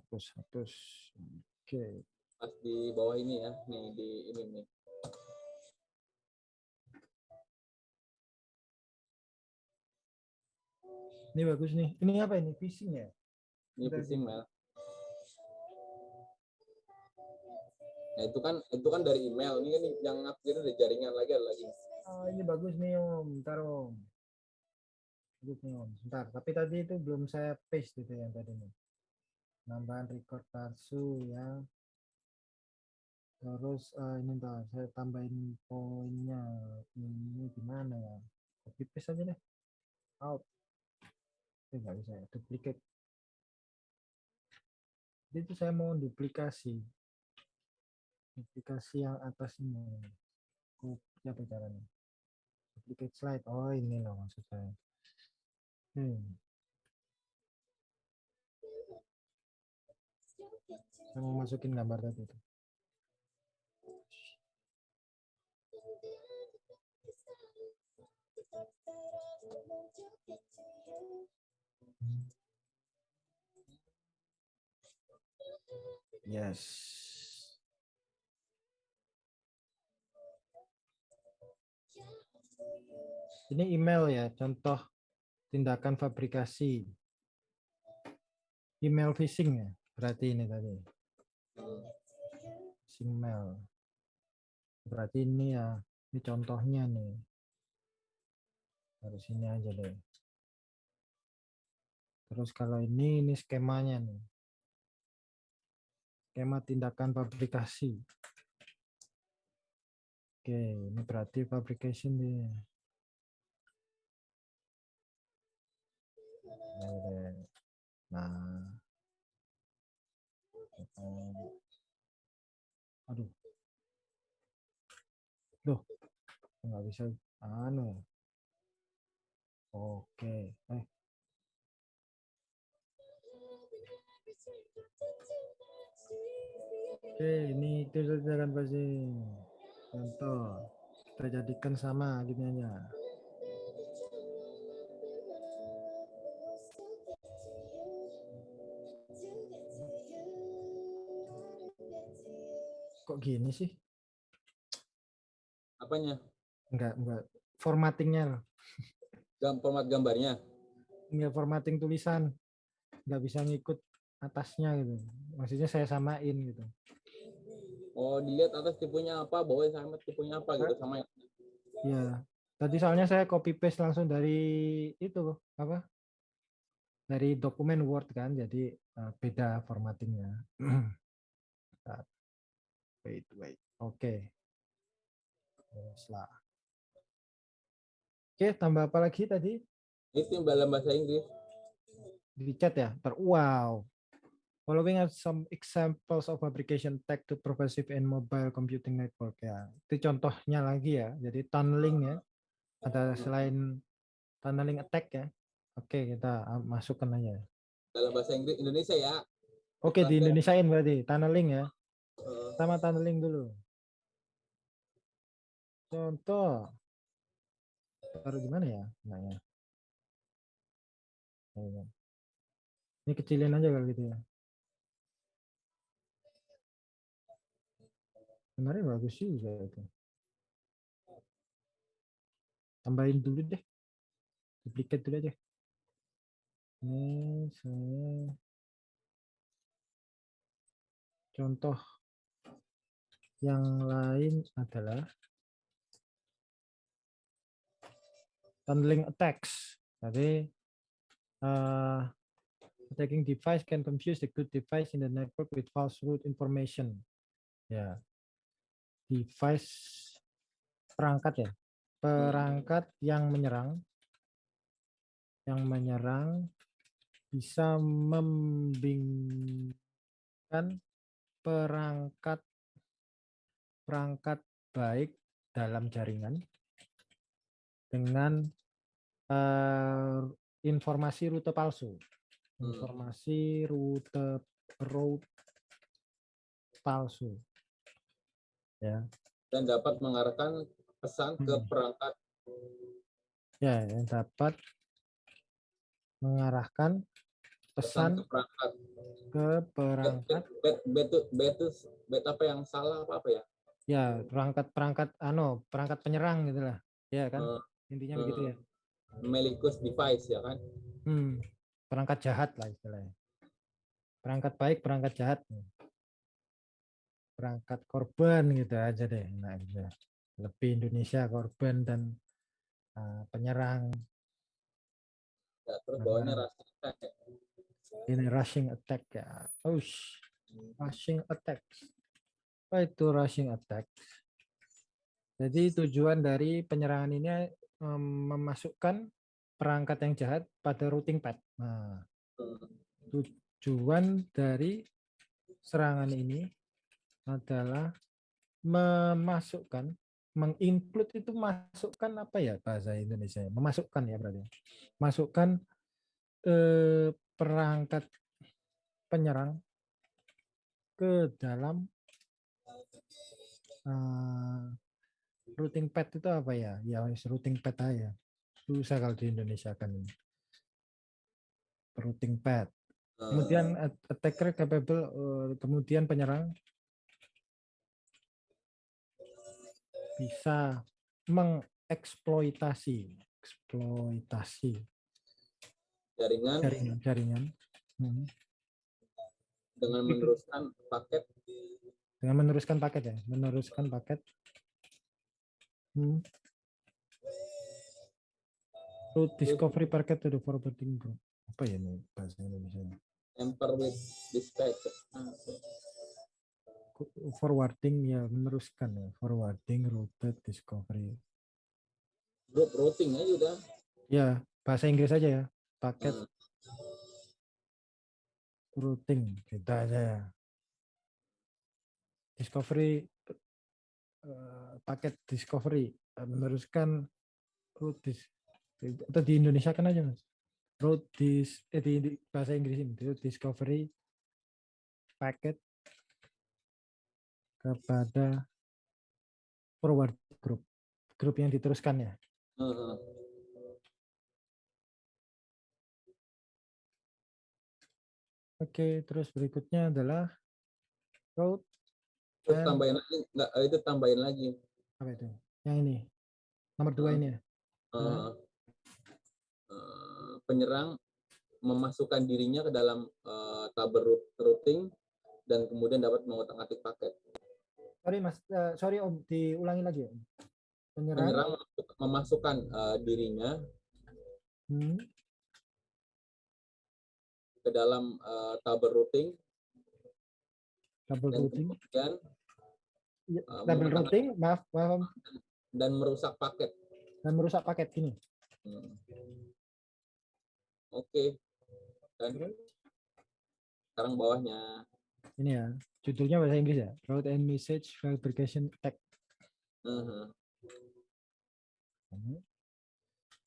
Hapus, hapus. Oke. pas di bawah ini ya nih di ini nih Ini bagus nih. Ini apa ini? Phishing ya? ini phishing di- mail nah itu kan itu kan dari email ini kan yang ngakirin dari jaringan lagi ada lagi Oh, ini bagus nih Om. Bentar Om. Berikutnya, Om. Sebentar, tapi tadi itu belum saya paste itu yang tadi nih. Nambahan record palsu ya. Terus eh, ini entar saya tambahin poinnya. Ini gimana ya? Copy paste aja deh. Out. Eh, nggak bisa ya. Duplicate. Jadi itu saya mau duplikasi. Duplikasi yang atas ini. Copy apa caranya? Duplicate slide. Oh ini loh maksud saya. Hmm. Mau masukin gambar tadi itu. Yes. Ini email ya, contoh tindakan fabrikasi. Email phishing ya, berarti ini tadi. Phishing mail. Berarti ini ya, ini contohnya nih. Harus ini aja deh. Terus kalau ini, ini skemanya nih. Skema tindakan fabrikasi. Oke, ini berarti fabrication nih. Nah. Aduh. Loh. Nggak bisa anu. Oke. Eh. Oke, ini itu saja kan pasti. Contoh. Kita jadikan sama gini aja. Kok gini sih? Apanya? Enggak, enggak. Formattingnya loh. Gam format gambarnya. Enggak formatting tulisan. Enggak bisa ngikut atasnya gitu. Maksudnya saya samain gitu. Oh, dilihat atas tipenya apa, bawah sama tipenya apa gitu sama Iya. Tadi soalnya saya copy paste langsung dari itu apa? Dari dokumen Word kan, jadi eh, beda formattingnya. Wait, wait. Oke. Terus lah. Oke, tambah apa lagi tadi? itu yang dalam bahasa Inggris. Di chat ya? Ter wow. Following are some examples of application tech to pervasive and mobile computing network ya. Itu contohnya lagi ya. Jadi tunneling ya. Ada selain tunneling attack ya. Oke, kita masukkan aja. Dalam bahasa Inggris Indonesia ya. Oke, di Translate. Indonesiain berarti tunneling ya. Sama tunneling dulu. Contoh. Taruh di mana ya? Nah, ya. Ini. Kecilin aja kalau gitu ya. Sebenarnya bagus juga itu. Tambahin dulu deh. Duplicate dulu aja. Ini saya contoh yang lain adalah tunneling attacks. Jadi uh, attacking device can confuse the good device in the network with false root information. Ya, device perangkat ya, perangkat yang menyerang, yang menyerang bisa membingungkan perangkat perangkat baik dalam jaringan dengan eh, informasi rute palsu. Hmm. Informasi rute route palsu. Ya, dan dapat mengarahkan pesan ke Hmm. perangkat ya yang dapat mengarahkan pesan pesan ke perangkat ke bet, perangkat bet, bet, bet, bet, bet apa yang salah apa apa ya ya perangkat perangkat ano perangkat penyerang gitulah ya kan Eh, intinya eh, begitu ya malicious device ya kan Hmm, perangkat jahat lah istilahnya. Perangkat baik, perangkat jahat. Perangkat korban gitu aja deh. Nah, gitu. Lebih Indonesia korban dan uh, penyerang. Ya, terus bawahnya rushing attack. Ini rushing attack ya. Oh, rushing attack. Apa itu rushing attack? Jadi tujuan dari penyerangan ini em, memasukkan perangkat yang jahat pada routing pad. Nah, tujuan dari serangan ini adalah memasukkan, menginclude itu masukkan apa ya bahasa Indonesia? Memasukkan ya berarti. Masukkan eh, perangkat penyerang ke dalam eh, routing pad itu apa ya? Ya routing pad aja. Susah kalau di Indonesia kan ini. Routing pad. Kemudian at- attacker capable, eh, kemudian penyerang bisa mengeksploitasi, eksploitasi jaringan jaringan jaringan Hmm. dengan meneruskan paket dengan meneruskan paket ya, meneruskan paket. Hmm. Root discovery packet to the forwarding group. Apa ya ini bahasa Indonesia? emper with dispatch. Forwarding ya, meneruskan ya, forwarding routed discovery. Group routing aja udah. Ya, bahasa Inggris aja ya. Paket Hmm. routing kita aja ya. Discovery eh, paket discovery eh, meneruskan root dis atau di Indonesia kan aja mas root dis eh, di, di bahasa Inggris ini discovery paket kepada forward group grup yang diteruskan ya. Oke, terus berikutnya adalah route Terus Dan- tambahin lagi, enggak itu tambahin lagi. apa itu? Yang ini. Nomor dua ini ya. Eh, eh, penyerang memasukkan dirinya ke dalam eh, tabel routing dan kemudian dapat mengotak-atik paket. Sorry Mas, eh, sorry Om, diulangi lagi ya. Om. Penyerang, Penyerang memasukkan eh, dirinya hmm, ke dalam eh, tabel routing dan routing, kemudian eh, double mengotak- routing, maaf, maaf dan merusak paket. dan merusak paket gini. Hmm. Oke. Dan sekarang bawahnya. Ini ya, judulnya bahasa Inggris ya. Route and Message Fabrication Attack. Mhm. Hmm.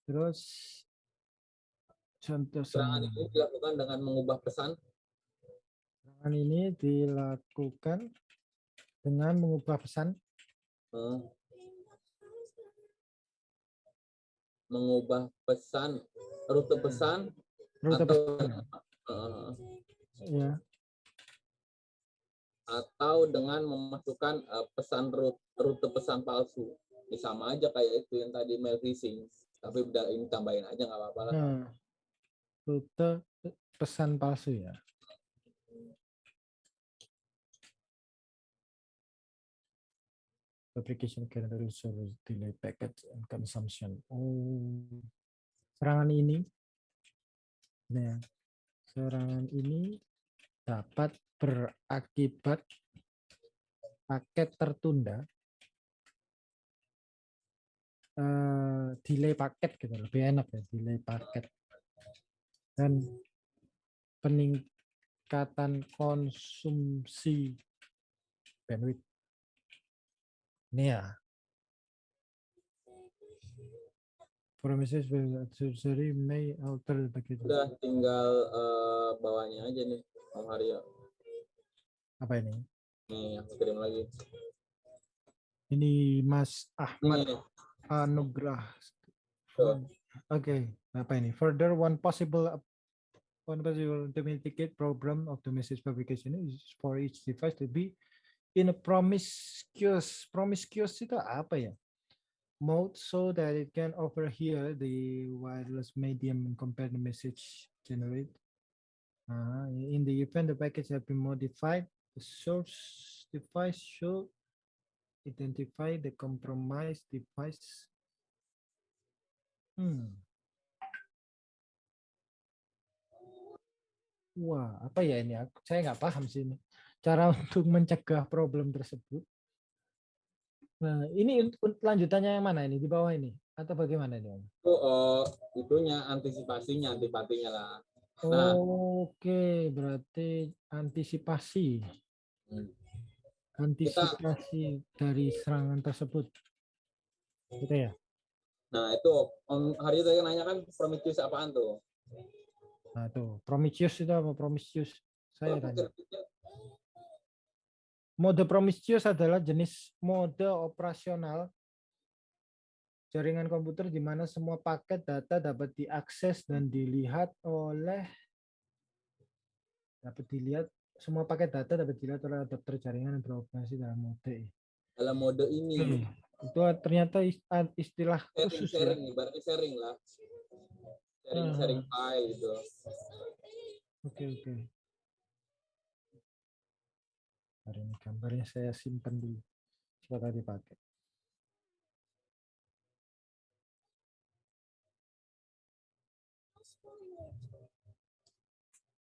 Terus contoh serangan ini dilakukan dengan mengubah pesan Serangan ini dilakukan dengan mengubah pesan mengubah pesan rute pesan rute atau pesan. eh, Ya, atau dengan memasukkan eh, pesan rute, rute pesan palsu. Ini sama aja kayak itu yang tadi mail phishing, tapi udah ini tambahin aja nggak apa-apa lah. nah, rute pesan palsu ya. Fabrication calendar service delay packet and consumption. Oh, serangan ini, nah, serangan ini dapat berakibat paket tertunda, eh, delay paket gitu lebih enak ya delay paket dan peningkatan konsumsi bandwidth. Ini ya. Promises will advisory may alter the package. Udah tinggal eh, bawahnya aja nih, Om Haryo. Apa ini? Nih, aku kirim lagi. Ini Mas Ahmad Nih, Anugrah. Oke, apa ini? Further, one possible one possible to mitigate problem of the message publication is for each device to be in a promiscuous promiscuous itu apa ya? Mode so that it can overhear the wireless medium and compare the message generate. Uh, in the event the package have been modified, the source device should identify the compromised device. Hmm. Wah, apa ya ini? Saya nggak paham sih ini. Cara untuk mencegah problem tersebut. Nah, ini lanjutannya yang mana ini? Di bawah ini? Atau bagaimana ini? Om? Itu eh, itunya antisipasinya, antipatinya lah. Nah. Oke, berarti antisipasi. Hmm. Antisipasi dari serangan tersebut. Gitu ya? Nah itu Om Haryo tadi nanya kan Prometheus apaan tuh? Nah, tuh. Prometheus itu apa? Prometheus. Saya tanya. Mode Prometheus adalah jenis mode operasional jaringan komputer di mana semua paket data dapat diakses dan dilihat oleh dapat dilihat semua paket data dapat dilihat oleh adapter jaringan yang beroperasi dalam mode. dalam mode ini Hmm. Itu ternyata istilah sharing khusus sharing ya. berarti sharing lah. Sharing sharing file gitu. Oke oke. Hari ini gambarnya saya simpan dulu. Siapa dipakai.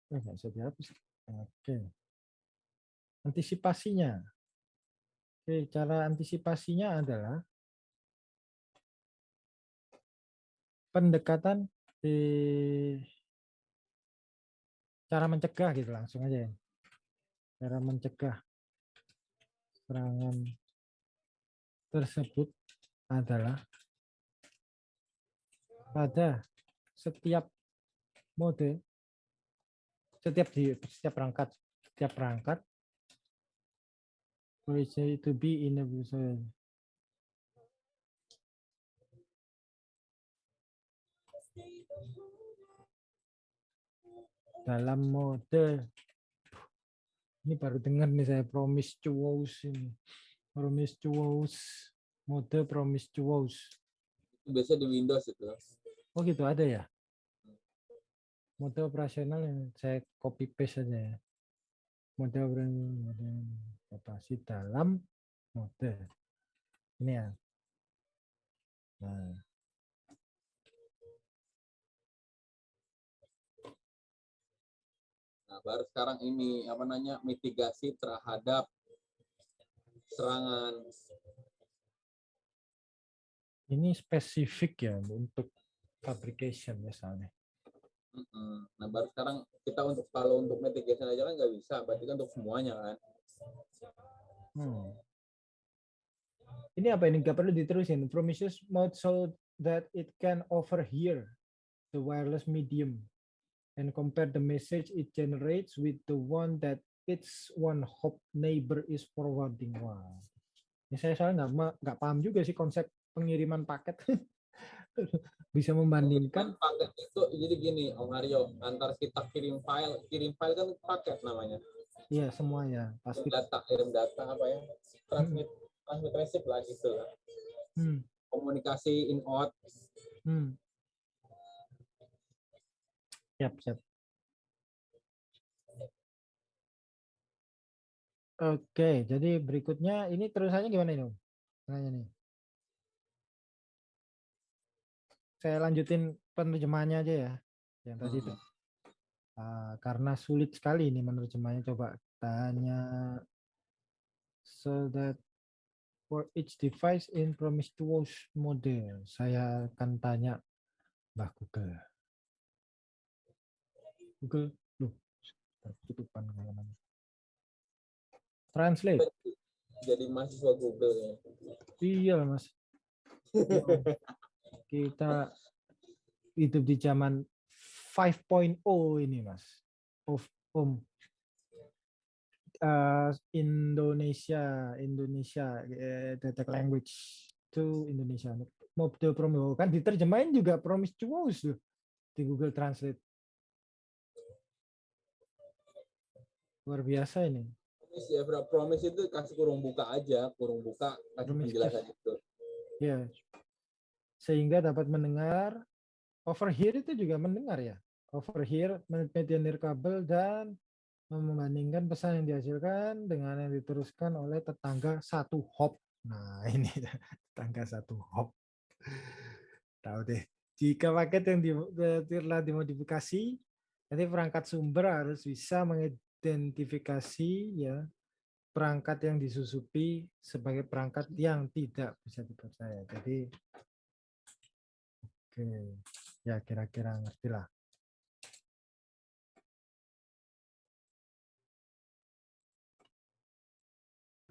Eh, nggak bisa dihapus. Oke. Antisipasinya. Oke, cara antisipasinya adalah pendekatan di cara mencegah gitu langsung aja ya. Cara mencegah serangan tersebut adalah pada setiap mode setiap di setiap perangkat setiap perangkat it to be in a dalam mode ini baru dengar nih saya promiscuous ini. Promiscuous mode promiscuous Itu biasanya di Windows itu. oh gitu ada ya? Mode operasional yang saya copy paste saja ya. Mode operasional operasi dalam mode. Ini ya. Nah baru sekarang ini apa namanya mitigasi terhadap serangan. ini spesifik ya untuk fabrication misalnya. Nah, baru sekarang kita untuk kalau untuk mitigation aja kan nggak bisa, berarti kan untuk semuanya kan. Hmm. Ini apa ini? Gak perlu diterusin. Promises mode so that it can overhear the wireless medium and compare the message it generates with the one that its one hop neighbor is forwarding. Wah, ini saya soalnya nggak nggak paham juga sih konsep pengiriman paket. Bisa membandingkan. Kan paket itu jadi gini, Om Haryo, antar kita kirim file, kirim file kan paket namanya. Iya semua ya pasti. Data, kirim data apa ya? Transmit, transmit receive lah gitu lah. Hmm, Komunikasi in out. hmm. Siap siap. Oke, jadi berikutnya ini terusannya gimana ini? Tengahnya nih. Saya lanjutin penerjemahannya aja ya. Yang tadi itu. Ah, karena sulit sekali ini menerjemahnya. Coba tanya. So that for each device in promiscuous mode. Saya akan tanya Mbah Google. Google, loh, tutupan halaman. Translate. Jadi mahasiswa Google ya. Iya mas. Kita hidup di zaman 5.0 ini mas. Of Om. Eh, Indonesia, Indonesia, eh, detek language to Indonesia. Mode promo kan diterjemahin juga promiscuous loh di Google Translate. Luar biasa ini. Promise ya, bro. Promise itu kasih kurung buka aja, kurung buka, kasih Promise penjelasan itu. Ya. Sehingga dapat mendengar overhear itu juga mendengar ya. Overhear media nirkabel dan membandingkan pesan yang dihasilkan dengan yang diteruskan oleh tetangga satu hop. Nah, ini tetangga satu hop. Tahu deh. Jika paket yang di, telah dimodifikasi Jadi perangkat sumber harus bisa mengidentifikasi ya perangkat yang disusupi sebagai perangkat yang tidak bisa dipercaya. Jadi oke, ya kira-kira ngerti lah.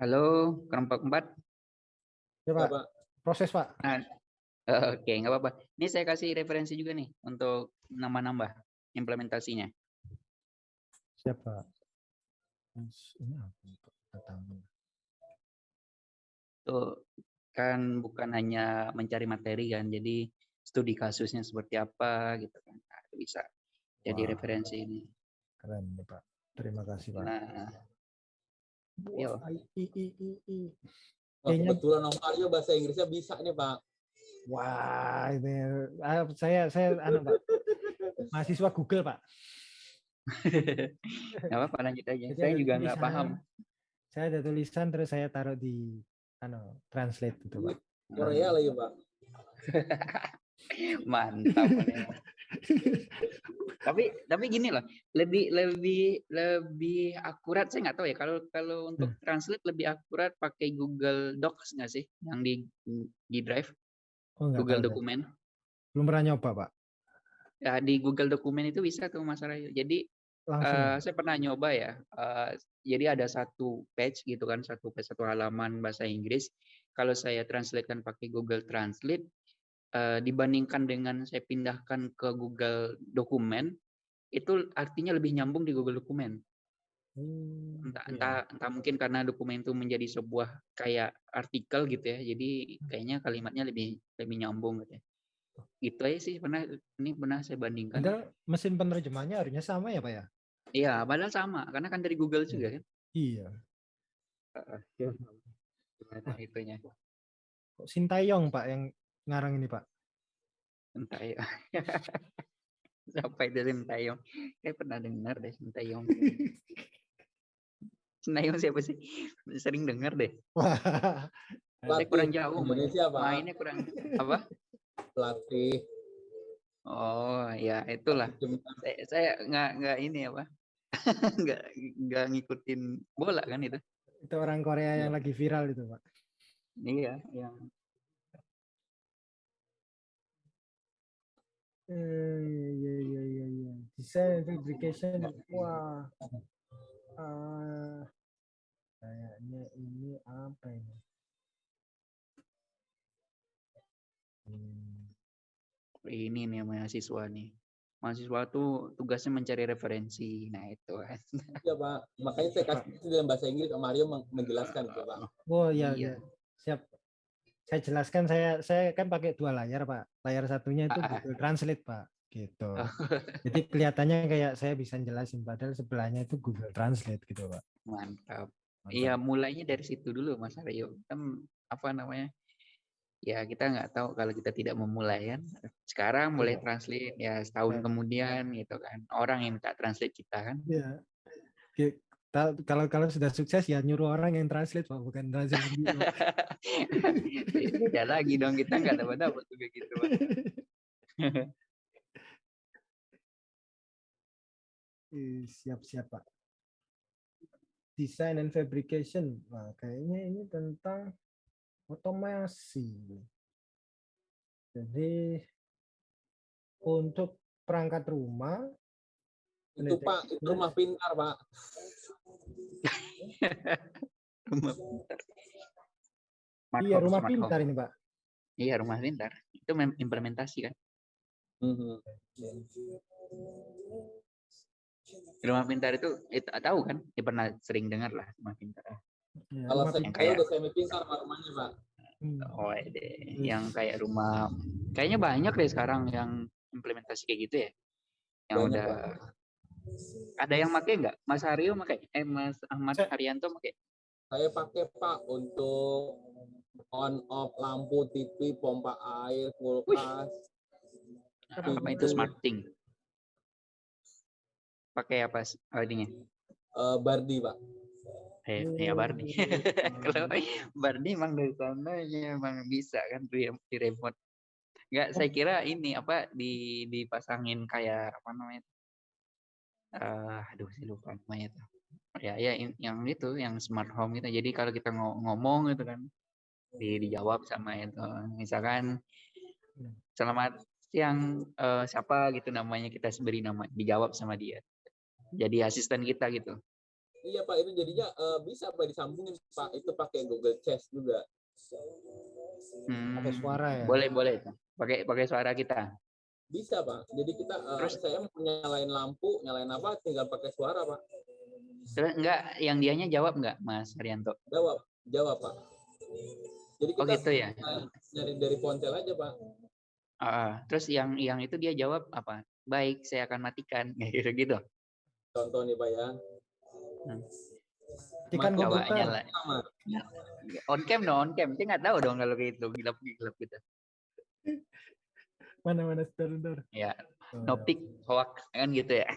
Halo, kelompok empat. Ya Pak, Pak. proses Pak. Nah, oke, nggak apa-apa. Ini saya kasih referensi juga nih untuk nambah-nambah implementasinya. Siapa? Terus Ini apa? Pertama. Itu kan bukan hanya mencari materi kan, jadi studi kasusnya seperti apa gitu kan. Nah, itu bisa jadi Wah. referensi ini. Keren nih Pak. Terima kasih Pak. Nah, yo. Wah, i, i, i, i, Kayaknya- kebetulan Om Aryo bahasa Inggrisnya bisa nih Pak. Wah, ini ah, saya saya anu Pak. Mahasiswa Google Pak. Nggak apa-apa lanjut aja. Jadi Saya juga nggak paham. Saya ada tulisan terus saya taruh di anu translate gitu Pak. Korea lagi Pak. Mantap. Tapi tapi gini loh, lebih lebih lebih akurat saya nggak tahu ya kalau kalau untuk translate lebih akurat pakai Google Docs nggak sih yang di di Drive Oh, Google tahu. Dokumen Belum pernah nyoba Pak. ya di Google Dokumen itu bisa tuh Mas Rayu jadi Langsung. eh, saya pernah nyoba ya eh, jadi ada satu page gitu kan satu page satu halaman bahasa Inggris kalau saya translatekan pakai Google Translate eh, dibandingkan dengan saya pindahkan ke Google Dokumen itu artinya lebih nyambung di Google Dokumen Hmm, entah iya. entah entah mungkin karena dokumen itu menjadi sebuah kayak artikel gitu ya jadi Hmm. kayaknya kalimatnya lebih lebih nyambung gitu ya itu aja sih pernah ini pernah saya bandingkan Padahal mesin penerjemahnya harusnya sama ya Pak ya? Iya padahal sama karena kan dari Google juga kan Iya. gimana itunya? Kok Sintayong Pak yang ngarang ini Pak? ya siapa itu Sintayong? Saya pernah dengar deh Sintayong. Sintayong siapa sih? Sering dengar deh. Wah. saya kurang jauh. Indonesia Pak. mainnya kurang apa? Pelatih. oh ya itulah. Saya nggak nggak ini apa nggak nggak ngikutin bola kan itu Itu orang Korea yang lagi viral itu Pak. iya yang Eh, iya iya iya iya. Design and fabrication. Wah. Ah, kayaknya ini apa ini? Hmm, ini nih mahasiswa nih mahasiswa tuh tugasnya mencari referensi nah itu kan Iya Pak. Makanya saya kasih itu dalam bahasa Inggris meng- menjelaskan gitu Pak. Oh iya, Iya. iya. Siap. Saya jelaskan saya saya kan pakai dua layar, Pak. Layar satunya itu Ah, ah. Google Translate, Pak. Gitu. Oh. Jadi kelihatannya kayak saya bisa jelasin padahal sebelahnya itu Google Translate gitu, Pak. mantap Mantap. iya mulainya dari situ dulu mas Aryo kan apa namanya ya kita nggak tahu kalau kita tidak memulai kan sekarang mulai Iya. translate ya setahun Ya. kemudian gitu kan orang yang minta translate kita kan Iya. Ta- Kalau kalau sudah sukses ya nyuruh orang yang translate, Pak, bukan translate beda lagi dong kita nggak dapat dapat juga gitu Pak. Siap-siap, Pak. Design and fabrication. Wah, kayaknya ini tentang otomasi. Jadi untuk perangkat rumah Itu Pak, itu rumah pintar Pak. rumah pintar Smart iya rumah smart home. pintar ini, Pak. iya rumah pintar itu implementasi kan Mhm. rumah pintar itu itu tahu kan ya pernah sering dengar lah rumah pintar Iya, Kalau saya, saya kayak- udah semi pintar Pak rumahnya Pak. Hmm. oh deh. Yang kayak rumah kayaknya banyak deh sekarang yang implementasi kayak gitu ya. Yang Banyak, udah ada yang make nggak? Mas Haryo make? Eh Mas Ahmad Saya- Haryanto make? Saya pakai Pak untuk on off lampu, TV, pompa air, kulkas. apa itu smart thing? Pakai apa ininya eh, Bardi Pak. Eh ya Bardi kalau Bardi emang dari sana ya emang bisa kan di, di remote nggak saya kira ini apa di dipasangin kayak apa namanya eh aduh saya lupa namanya tuh. Ya ya yang itu yang smart home gitu. Jadi kalau kita ngo- ngomong gitu kan di dijawab sama itu. Misalkan selamat siang eh, siapa gitu namanya kita beri nama dijawab sama dia. Jadi asisten kita gitu. Iya Pak, itu jadinya eh, bisa Pak disambungin Pak. Itu pakai Google Chat juga. Pakai Hmm, suara ya. Boleh boleh itu. Pakai pakai suara kita. Bisa Pak. Jadi kita eh, Terus? saya mau nyalain lampu, nyalain apa tinggal pakai suara Pak. Terus enggak yang dianya jawab enggak Mas Haryanto? Jawab, jawab Pak. Jadi Oh kita gitu ya. nyari- nyari dari ponsel aja Pak. Ah. terus yang yang itu dia jawab apa? Baik, saya akan matikan. Gitu gitu. Contoh nih Pak ya. Mati- Coba komputer. nyala. On cam dong, on cam. Nggak tahu dong kalau kayak gitu, gilap-gilap gitu. Mana mana sebentar, sebentar. Ya, Oh, no pic, hoax kan gitu ya.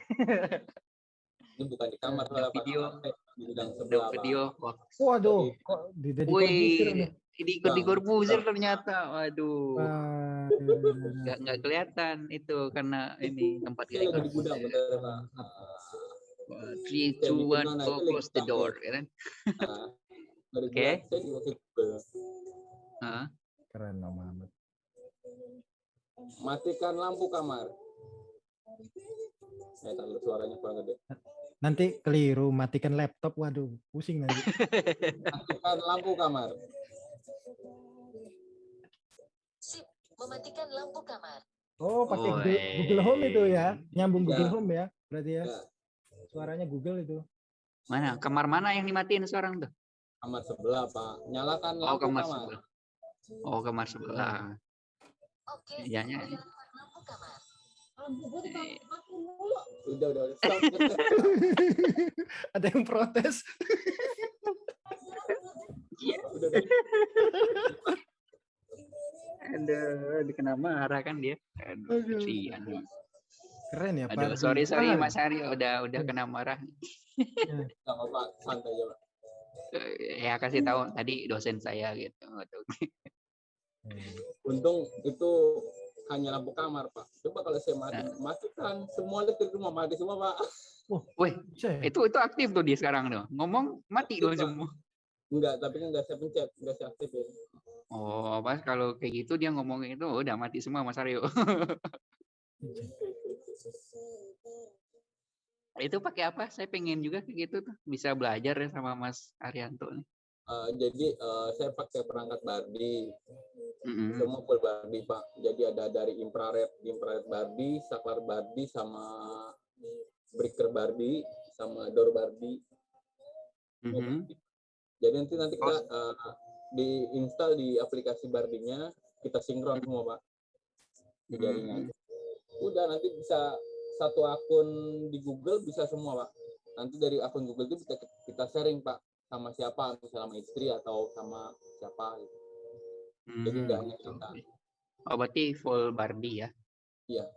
Ini bukan di kamar video. Di sebelah video hoax. Waduh, kok di Corbuzier Wih, nih? ini ikut di Bang, Corbuzier ternyata. Waduh. Nggak nggak kelihatan itu karena ini tempat kayak di gudang Pak. Three, Kayak two, one, go close the door, ya kan? Nah, dari Oke. Keren Om Muhammad. Matikan lampu kamar. Eh, taruh suaranya kurang gede. Nanti keliru matikan laptop. Waduh, pusing nanti. Matikan lampu kamar. Sip, mematikan lampu kamar. Oh, pakai Google, Home itu ya. Nyambung Ya. Google Home ya. Berarti ya. Ya. Suaranya Google itu. Mana? Kamar mana yang dimatiin sekarang tuh? Kamar sebelah, Pak. Nyalakan Oh, lampu kamar kamar. sebelah. Oh, kamar sebelah. Oke, Ya, ya. kamar. Udah, udah, udah. Stop. Ada yang protes. udah, udah. Aduh, dikena marah kan dia. Aduh, Aduh. kesian. Keren ya, Aduh, Pak. sorry sorry Keren. Mas Ari udah udah kena marah. Nggak apa-apa, santai aja, Pak. Eh, Ya kasih tahu tadi dosen saya gitu. Hmm. Untung itu hanya lampu kamar, Pak. Coba kalau saya mati, Nah. matikan semua listrik rumah mati semua, Pak. Wih, Bisa ya? itu itu aktif tuh dia sekarang tuh. Ngomong mati Aktif, dong semua. Enggak, tapi kan enggak saya pencet, enggak saya aktifin. Oh, pas kalau kayak gitu dia ngomong itu udah mati semua Mas Aryo. itu pakai apa? Saya pengen juga kayak gitu tuh. Bisa belajar ya sama Mas Arianto nih. Eh, jadi eh, saya pakai perangkat Barbie, Mm-mm. semua full Barbie, Pak. Jadi ada dari infrared, infrared Barbie, saklar Barbie, sama breaker Barbie, sama door Barbie. Mhm. Jadi nanti nanti kita eh, diinstal di aplikasi Barbie-nya, kita sinkron semua, Pak. Di jaringan. Udah nanti bisa satu akun di Google bisa semua, Pak. Nanti dari akun Google itu bisa kita sharing, Pak, sama siapa, misalnya sama istri atau sama siapa gitu. Jadi Hmm, nggak hanya kita. Oh, berarti full Barbie ya. Iya.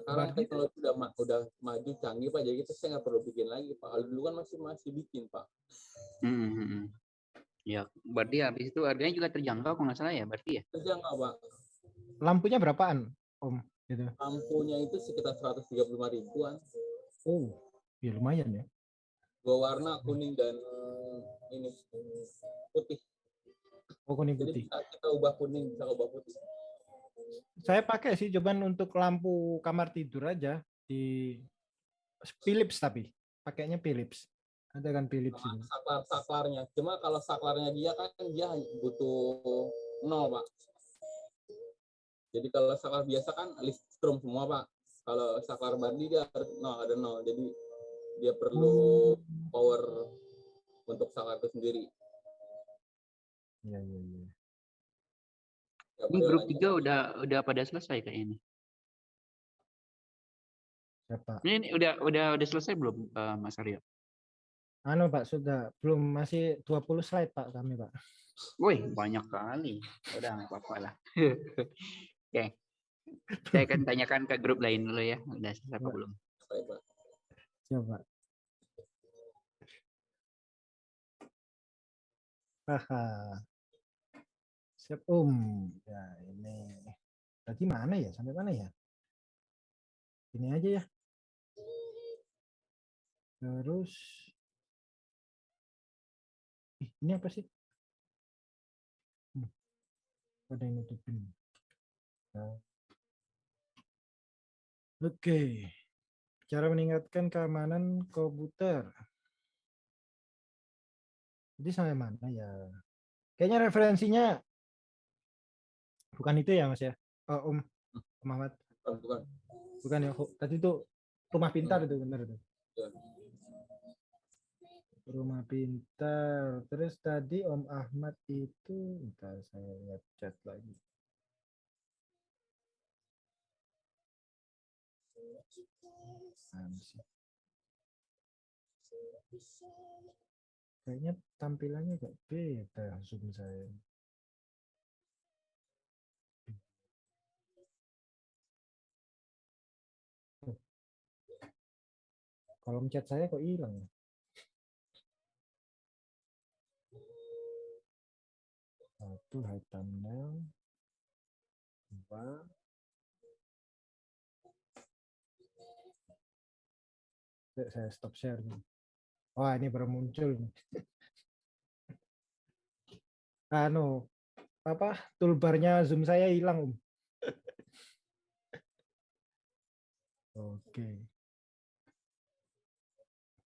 Sekarang teknologi udah ma- udah maju canggih pak, jadi kita saya nggak perlu bikin lagi pak. Kalau dulu kan masih masih bikin pak. Hmm, hmm, hmm. Ya, berarti habis itu harganya juga terjangkau kalau nggak salah ya, berarti ya. Kerja nggak pak? Lampunya berapaan, Om? Gitu. Lampunya itu sekitar 135 ribuan. Oh, ya lumayan ya. Dua warna kuning dan ini putih. Oh, kuning Jadi putih. bisa kita ubah kuning, bisa ubah putih. Saya pakai sih cuman untuk lampu kamar tidur aja di Philips tapi pakainya Philips. Ada kan Philips ini. Saklar saklarnya. Cuma kalau saklarnya dia kan dia butuh nol pak. Jadi kalau saklar biasa kan listrum semua pak. Kalau saklar Barbie dia harus nol ada nol. Jadi dia perlu power untuk saklar itu sendiri. Iya, iya, iya. Nggak Ini grup tiga udah udah pada selesai kayaknya. ini. Siapa? Ini, ini udah udah udah selesai belum eh, Mas Aryo? Anu Pak, sudah belum masih 20 slide Pak kami Pak. Wih, banyak kali. Udah nggak apa-apa lah. Oke. Saya akan tanyakan ke grup lain dulu ya. Udah selesai apa belum? Pak. Haha. Siap Om. Ya ini Tadi mana ya? Sampai mana ya? Ini aja ya. Terus ini apa sih? Hmm. Ada yang nutupin. Nah. Oke. Cara meningkatkan keamanan komputer. Jadi sampai mana ya? Kayaknya referensinya bukan itu ya Mas ya? Oh, Om, Om Ahmad. Bukan, bukan. Bukan ya. Tadi itu rumah pintar itu benar itu. Rumah pintar. Terus tadi Om Ahmad itu, bentar saya lihat chat lagi. Kayaknya tampilannya agak beda Zoom saya. Kolom chat saya kok hilang ya? Satu hide thumbnail. Dua. Saya stop share. nih. Wah, ini baru muncul. nih. Anu, apa toolbarnya Zoom saya hilang, Om. Oke.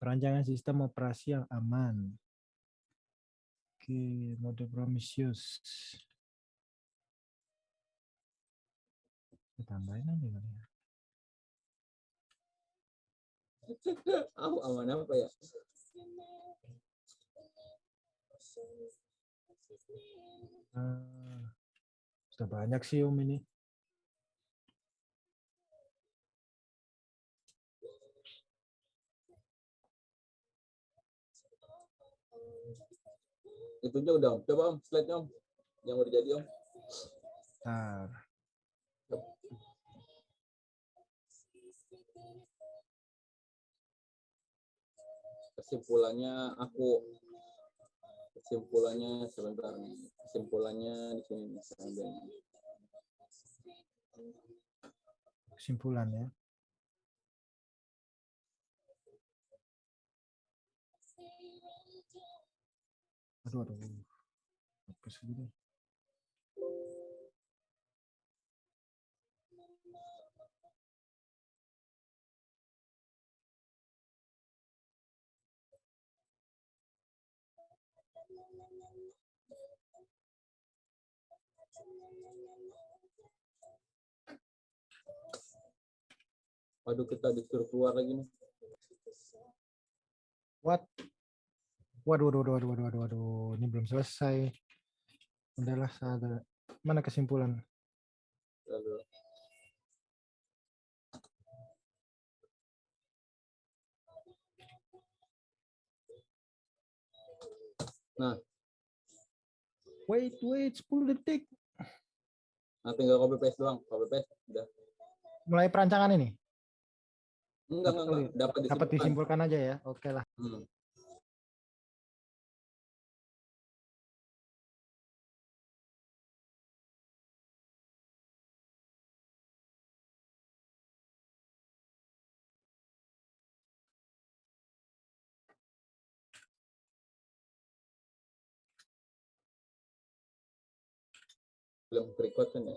Perancangan sistem operasi yang aman. Oke, mode Prometheus. Saya tambahin aja kali ya. Ah, aman apa ya? Ah, sudah banyak sih Om ini. Itunya udah om. Coba om, slide-nya om. Yang udah jadi om. Bentar. Kesimpulannya aku kesimpulannya sebentar nih. Kesimpulannya di sini nih. ambil nih. Kesimpulan ya. Aduh, aduh. Apa sih ini? Waduh kita disuruh keluar lagi nih. What? Waduh, waduh, waduh, waduh, waduh, waduh, waduh. Ini belum selesai. Udahlah, ada. Mana kesimpulan? Lalu, Nah, Wait, wait, 10 detik. nah tinggal copy paste doang, copy paste udah. Mulai perancangan ini. Enggak, enggak, enggak. Dapat Dapat disimpulkan. disimpulkan aja ya. Oke lah. Hmm. Belum record kan ya?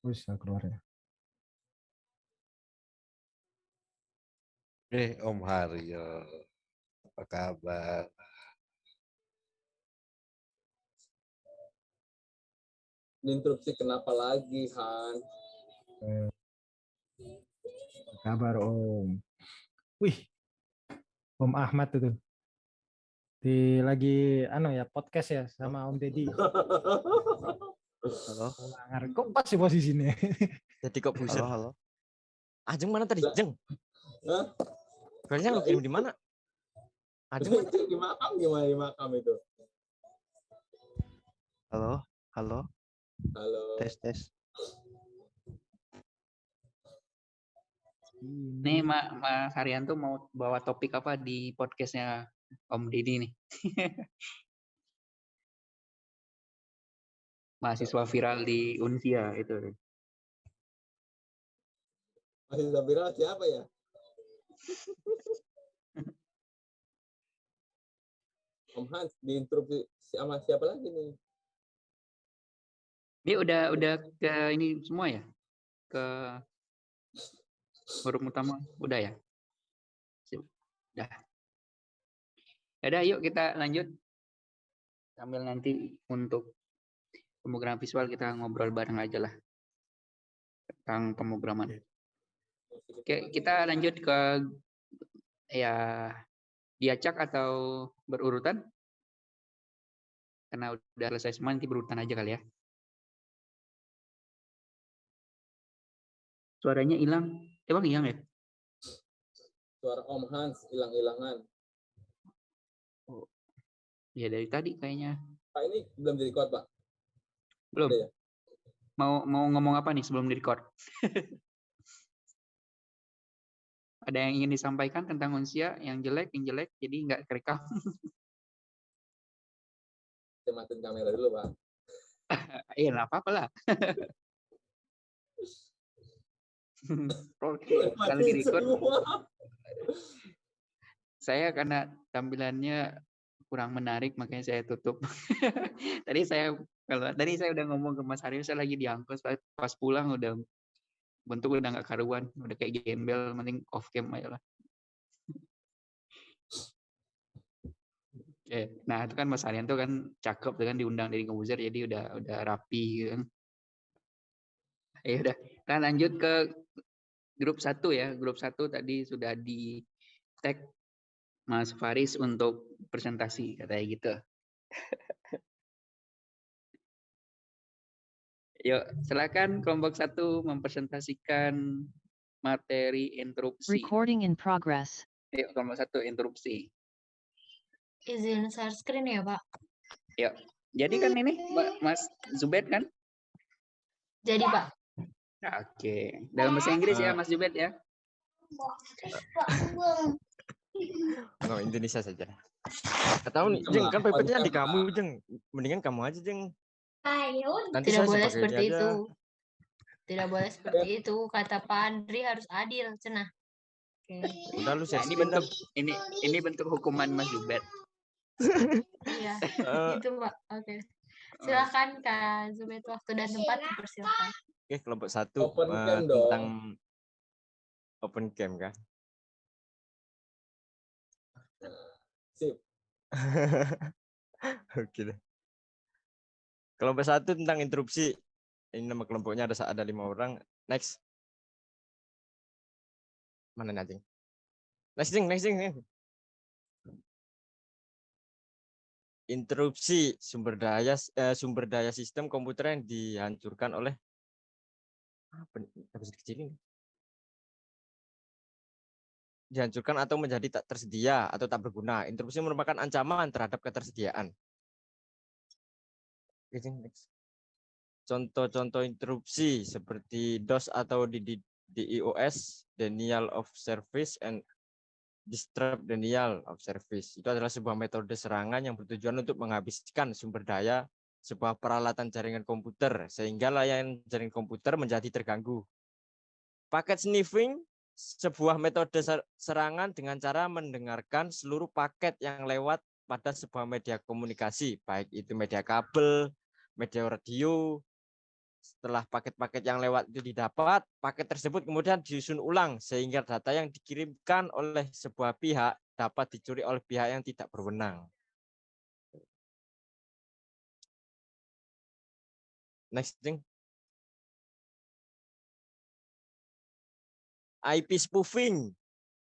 Bisa keluar ya. Eh, Om Haryo. Apa kabar? Diinterupsi kenapa lagi, Han? Apa kabar Om? Wih, Om Ahmad itu. Di lagi anu ya podcast ya sama Om Deddy. Halo, Langar. Kok pas sih posisinya? jadi kok buset. Halo, halo. Ajeng mana tadi? Jeng. Hah? Lu kirim di mana? Ajeng mana? di makam gimana di makam itu? Halo, halo. Halo. Tes, tes. Nih Ma- Mas Haryanto mau bawa topik apa di podcastnya Om Didi nih? Mahasiswa viral di Unsia itu. Masih viral siapa ya? Om Hans diinterupsi sama siapa lagi nih? Dia udah udah ke ini semua ya? Ke forum utama udah ya? Sip. Udah. Yaudah, yuk kita lanjut. Sambil nanti untuk pemrograman visual kita ngobrol bareng aja lah tentang pemrograman. Oke, kita lanjut ke ya diacak atau berurutan? Karena udah selesai semua nanti berurutan aja kali ya. Suaranya hilang. Emang hilang ya? Suara Om Hans hilang-hilangan. Ya dari tadi kayaknya. Pak ini belum di record Pak. Belum. Udah ya? Mau mau ngomong apa nih sebelum di record? Ada yang ingin disampaikan tentang unsia yang jelek, yang jelek, jadi nggak kerekam. Saya matiin kamera dulu Pak. Iya, nggak apa-apa lah. Kalau di Matiin record, semua. saya karena tampilannya kurang menarik, makanya saya tutup. tadi saya kalau tadi saya udah ngomong ke Mas Aryo, saya lagi diangkut pas, pas pulang udah bentuk udah nggak karuan, udah kayak gembel, mending off cam aja lah. Oke, nah itu kan Mas Haryanto kan cakep kan diundang dari Komposer jadi udah udah rapi gitu kan. Ya udah, kita lanjut ke grup satu ya. Grup satu tadi sudah di tag Mas Faris untuk presentasi katanya gitu. Yuk, silakan kelompok satu mempresentasikan materi interupsi. Recording in progress. Yuk, kelompok satu interupsi. Izin share screen ya, Pak. Yuk. Jadi kan ini Ma- Mas Zubed kan? Jadi, Pak. Oke. Dalam bahasa Inggris ya. Mas Zubed ya. No, Indonesia saja. Atau nih, Sama, Jeng, kan PPT-nya di kamu, Jeng. Mendingan kamu aja, Jeng. Nanti Tidak boleh seperti aja. itu. Tidak boleh seperti itu. Kata Pak Andri harus adil, cenah. Oke. Udah lu Nah, ini bentuk ini ini bentuk hukuman Mas Zubed. Iya, Eh, itu, Pak. Oke. Silakan Kak Zubed waktu dan tempat dipersilakan. Oke, kelompok satu Open eh, cam dong. tentang open cam kah? Sip. Oke deh. Kelompok satu tentang interupsi. Ini nama kelompoknya ada ada lima orang. Next. Mana anjing? Next Jeng, next next. Interupsi sumber daya eh, sumber daya sistem komputer yang dihancurkan oleh apa? Nggak bisa dikecilin. Dihancurkan atau menjadi tak tersedia atau tak berguna. Interupsi merupakan ancaman terhadap ketersediaan. Contoh-contoh interupsi seperti DOS atau iOS, denial of service and disrupt denial of service. Itu adalah sebuah metode serangan yang bertujuan untuk menghabiskan sumber daya sebuah peralatan jaringan komputer sehingga layanan jaringan komputer menjadi terganggu. Paket sniffing sebuah metode ser- serangan dengan cara mendengarkan seluruh paket yang lewat pada sebuah media komunikasi, baik itu media kabel, media radio. Setelah paket-paket yang lewat itu didapat, paket tersebut kemudian disusun ulang sehingga data yang dikirimkan oleh sebuah pihak dapat dicuri oleh pihak yang tidak berwenang. Next, Jeng. IP spoofing,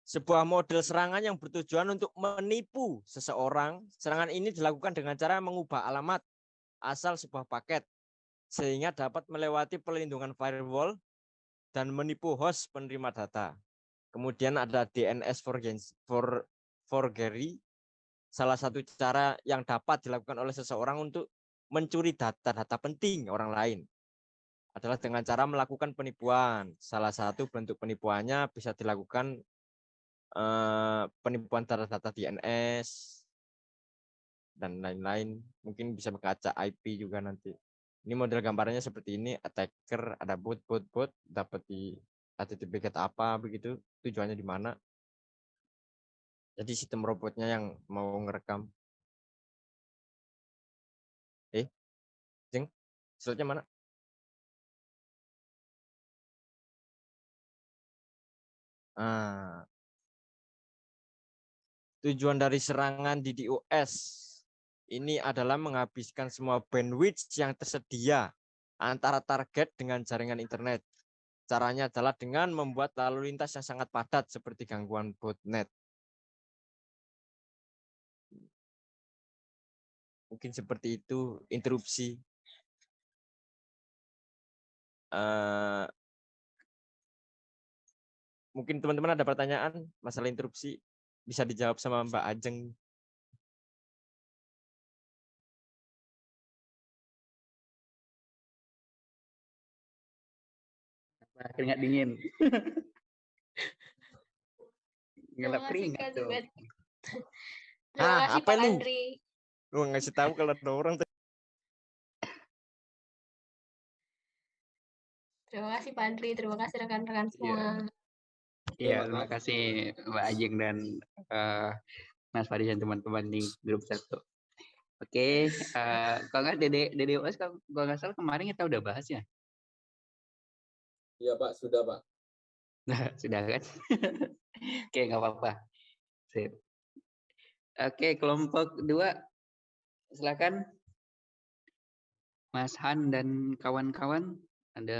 sebuah model serangan yang bertujuan untuk menipu seseorang. Serangan ini dilakukan dengan cara mengubah alamat asal sebuah paket sehingga dapat melewati pelindungan firewall dan menipu host penerima data. Kemudian ada DNS for forgery, salah satu cara yang dapat dilakukan oleh seseorang untuk mencuri data-data penting orang lain. adalah dengan cara melakukan penipuan. Salah satu bentuk penipuannya bisa dilakukan eh, penipuan data-data DNS dan lain-lain. Mungkin bisa mengacak IP juga nanti. Ini model gambarannya seperti ini, attacker, ada bot, bot, bot, dapat di HTTP get apa begitu, tujuannya di mana. Jadi sistem robotnya yang mau ngerekam. Slide-nya mana? Ah. Tujuan dari serangan di DOS ini adalah menghabiskan semua bandwidth yang tersedia antara target dengan jaringan internet. Caranya adalah dengan membuat lalu lintas yang sangat padat seperti gangguan botnet. Mungkin seperti itu interupsi. Eh, mungkin teman-teman ada pertanyaan masalah interupsi bisa dijawab sama Mbak Ajeng. Nah, keringat dingin. Ngelap keringat tuh. Ah, kasih apa nih? Lu ngasih tahu kalau ada orang Terima kasih Pak Andri. Terima kasih rekan-rekan semua. Iya, terima kasih Mbak Ajeng dan eh, Mas Faris dan teman-teman di grup satu. Oke, eh, kalau nggak Dede Dede OS kalau kalau nggak salah kemarin kita udah bahas ya. Iya Pak, sudah Pak. Nah, sudah kan? Oke, nggak apa-apa. Sip. Oke, kelompok dua, silakan. Mas Han dan kawan-kawan. Ada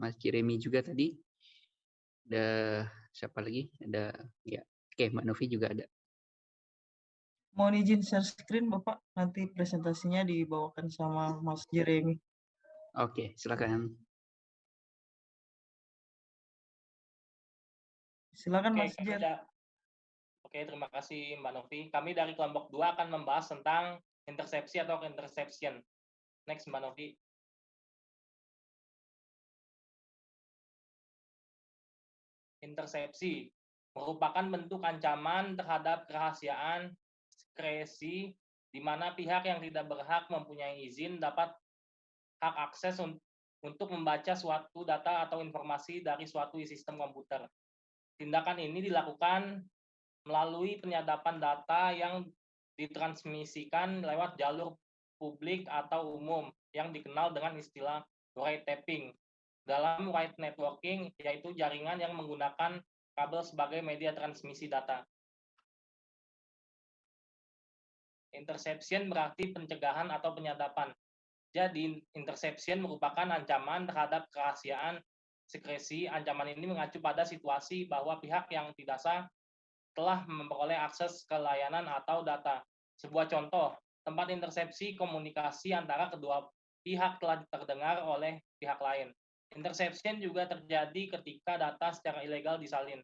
Mas Jeremy juga tadi. Ada siapa lagi? Ada ya. Oke, Mbak Novi juga ada. Mohon izin share screen Bapak, nanti presentasinya dibawakan sama Mas Jeremy. Oke, silakan. Silakan Oke, Mas kami Jer. da- Oke, terima kasih Mbak Novi. Kami dari kelompok 2 akan membahas tentang intersepsi atau interception. Next Mbak Novi. Intersepsi merupakan bentuk ancaman terhadap kerahasiaan diskresi di mana pihak yang tidak berhak mempunyai izin dapat hak akses un- untuk membaca suatu data atau informasi dari suatu sistem komputer. Tindakan ini dilakukan melalui penyadapan data yang ditransmisikan lewat jalur publik atau umum yang dikenal dengan istilah wiretapping. Dalam wire networking yaitu jaringan yang menggunakan kabel sebagai media transmisi data. Interception berarti pencegahan atau penyadapan. Jadi interception merupakan ancaman terhadap kerahasiaan sekresi. Ancaman ini mengacu pada situasi bahwa pihak yang tidak sah telah memperoleh akses ke layanan atau data. Sebuah contoh, tempat intersepsi komunikasi antara kedua pihak telah terdengar oleh pihak lain. Interception juga terjadi ketika data secara ilegal disalin.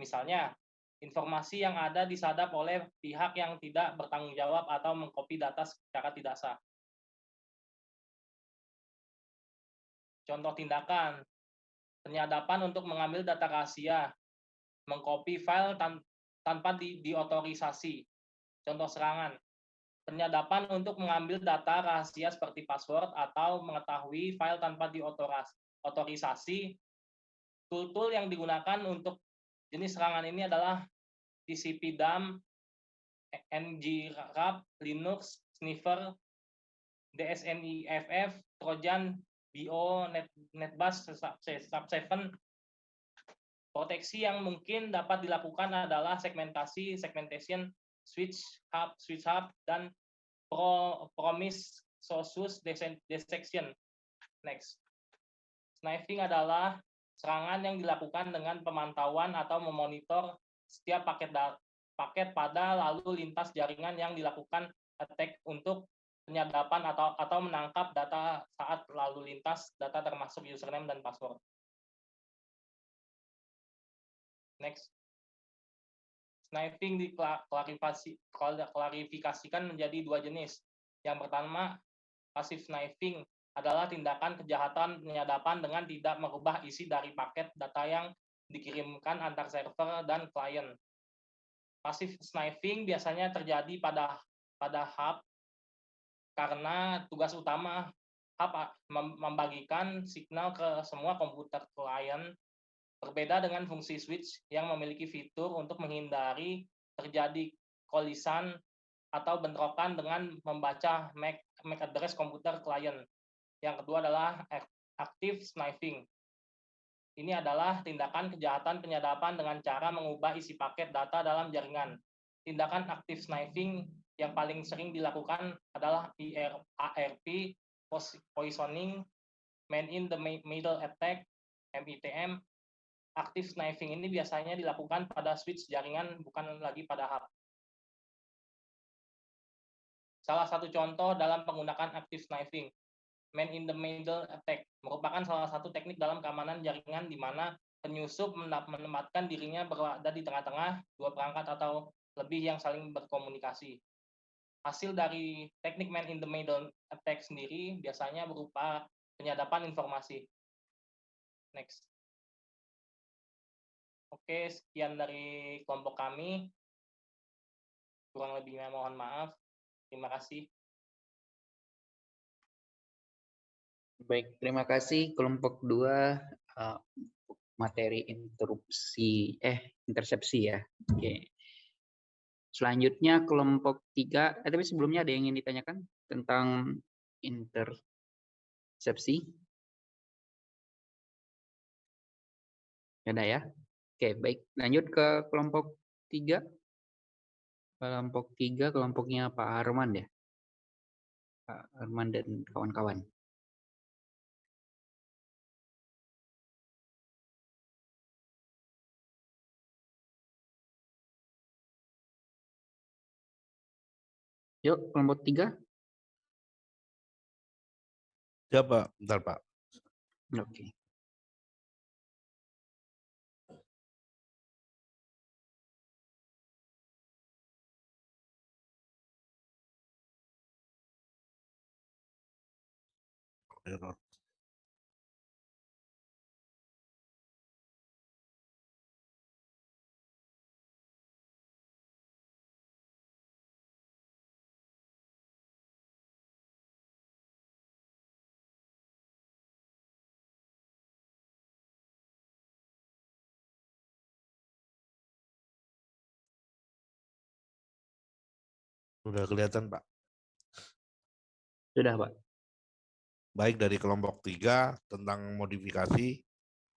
Misalnya, informasi yang ada disadap oleh pihak yang tidak bertanggung jawab atau mengcopy data secara tidak sah. Contoh tindakan, penyadapan untuk mengambil data rahasia, mengcopy file tan- tanpa di diotorisasi. Contoh serangan, penyadapan untuk mengambil data rahasia seperti password atau mengetahui file tanpa diotorisasi. Tool-tool yang digunakan untuk jenis serangan ini adalah TCP dump, ngrap, Linux, sniffer, DSNIFF, Trojan, BO, Net, NetBus, Sub7. Proteksi yang mungkin dapat dilakukan adalah segmentasi, segmentation, switch hub, switch hub, dan pro, promise source detection. Next. Sniping adalah serangan yang dilakukan dengan pemantauan atau memonitor setiap paket paket pada lalu lintas jaringan yang dilakukan attack untuk penyadapan atau atau menangkap data saat lalu lintas data termasuk username dan password. Next. Sniping diklarifikasi klarifikasikan menjadi dua jenis. Yang pertama, passive sniping adalah tindakan kejahatan penyadapan dengan tidak merubah isi dari paket data yang dikirimkan antar server dan klien. Passive sniping biasanya terjadi pada pada hub karena tugas utama hub membagikan signal ke semua komputer klien berbeda dengan fungsi switch yang memiliki fitur untuk menghindari terjadi kolisan atau bentrokan dengan membaca MAC, MAC address komputer klien. Yang kedua adalah active sniping. Ini adalah tindakan kejahatan penyadapan dengan cara mengubah isi paket data dalam jaringan. Tindakan active sniping yang paling sering dilakukan adalah ARP, poisoning, man in the middle attack, MITM. Active sniping ini biasanya dilakukan pada switch jaringan, bukan lagi pada hub. Salah satu contoh dalam penggunaan active sniping, man in the middle attack merupakan salah satu teknik dalam keamanan jaringan di mana penyusup menempatkan dirinya berada di tengah-tengah dua perangkat atau lebih yang saling berkomunikasi. Hasil dari teknik man in the middle attack sendiri biasanya berupa penyadapan informasi. Next. Oke, sekian dari kelompok kami. Kurang lebihnya mohon maaf. Terima kasih. Baik, terima kasih kelompok dua uh, materi interupsi eh intersepsi ya. Oke. Selanjutnya kelompok tiga, eh, tapi sebelumnya ada yang ingin ditanyakan tentang intersepsi? Ada ya? Oke, baik. Lanjut ke kelompok tiga. Kelompok tiga, kelompoknya Pak Arman ya? Pak Arman dan kawan-kawan. Yuk, kelompok tiga. Ya, Pak. Bentar, Pak. Oke. Error. Sudah kelihatan, Pak. Sudah, Pak. Baik dari kelompok tiga tentang modifikasi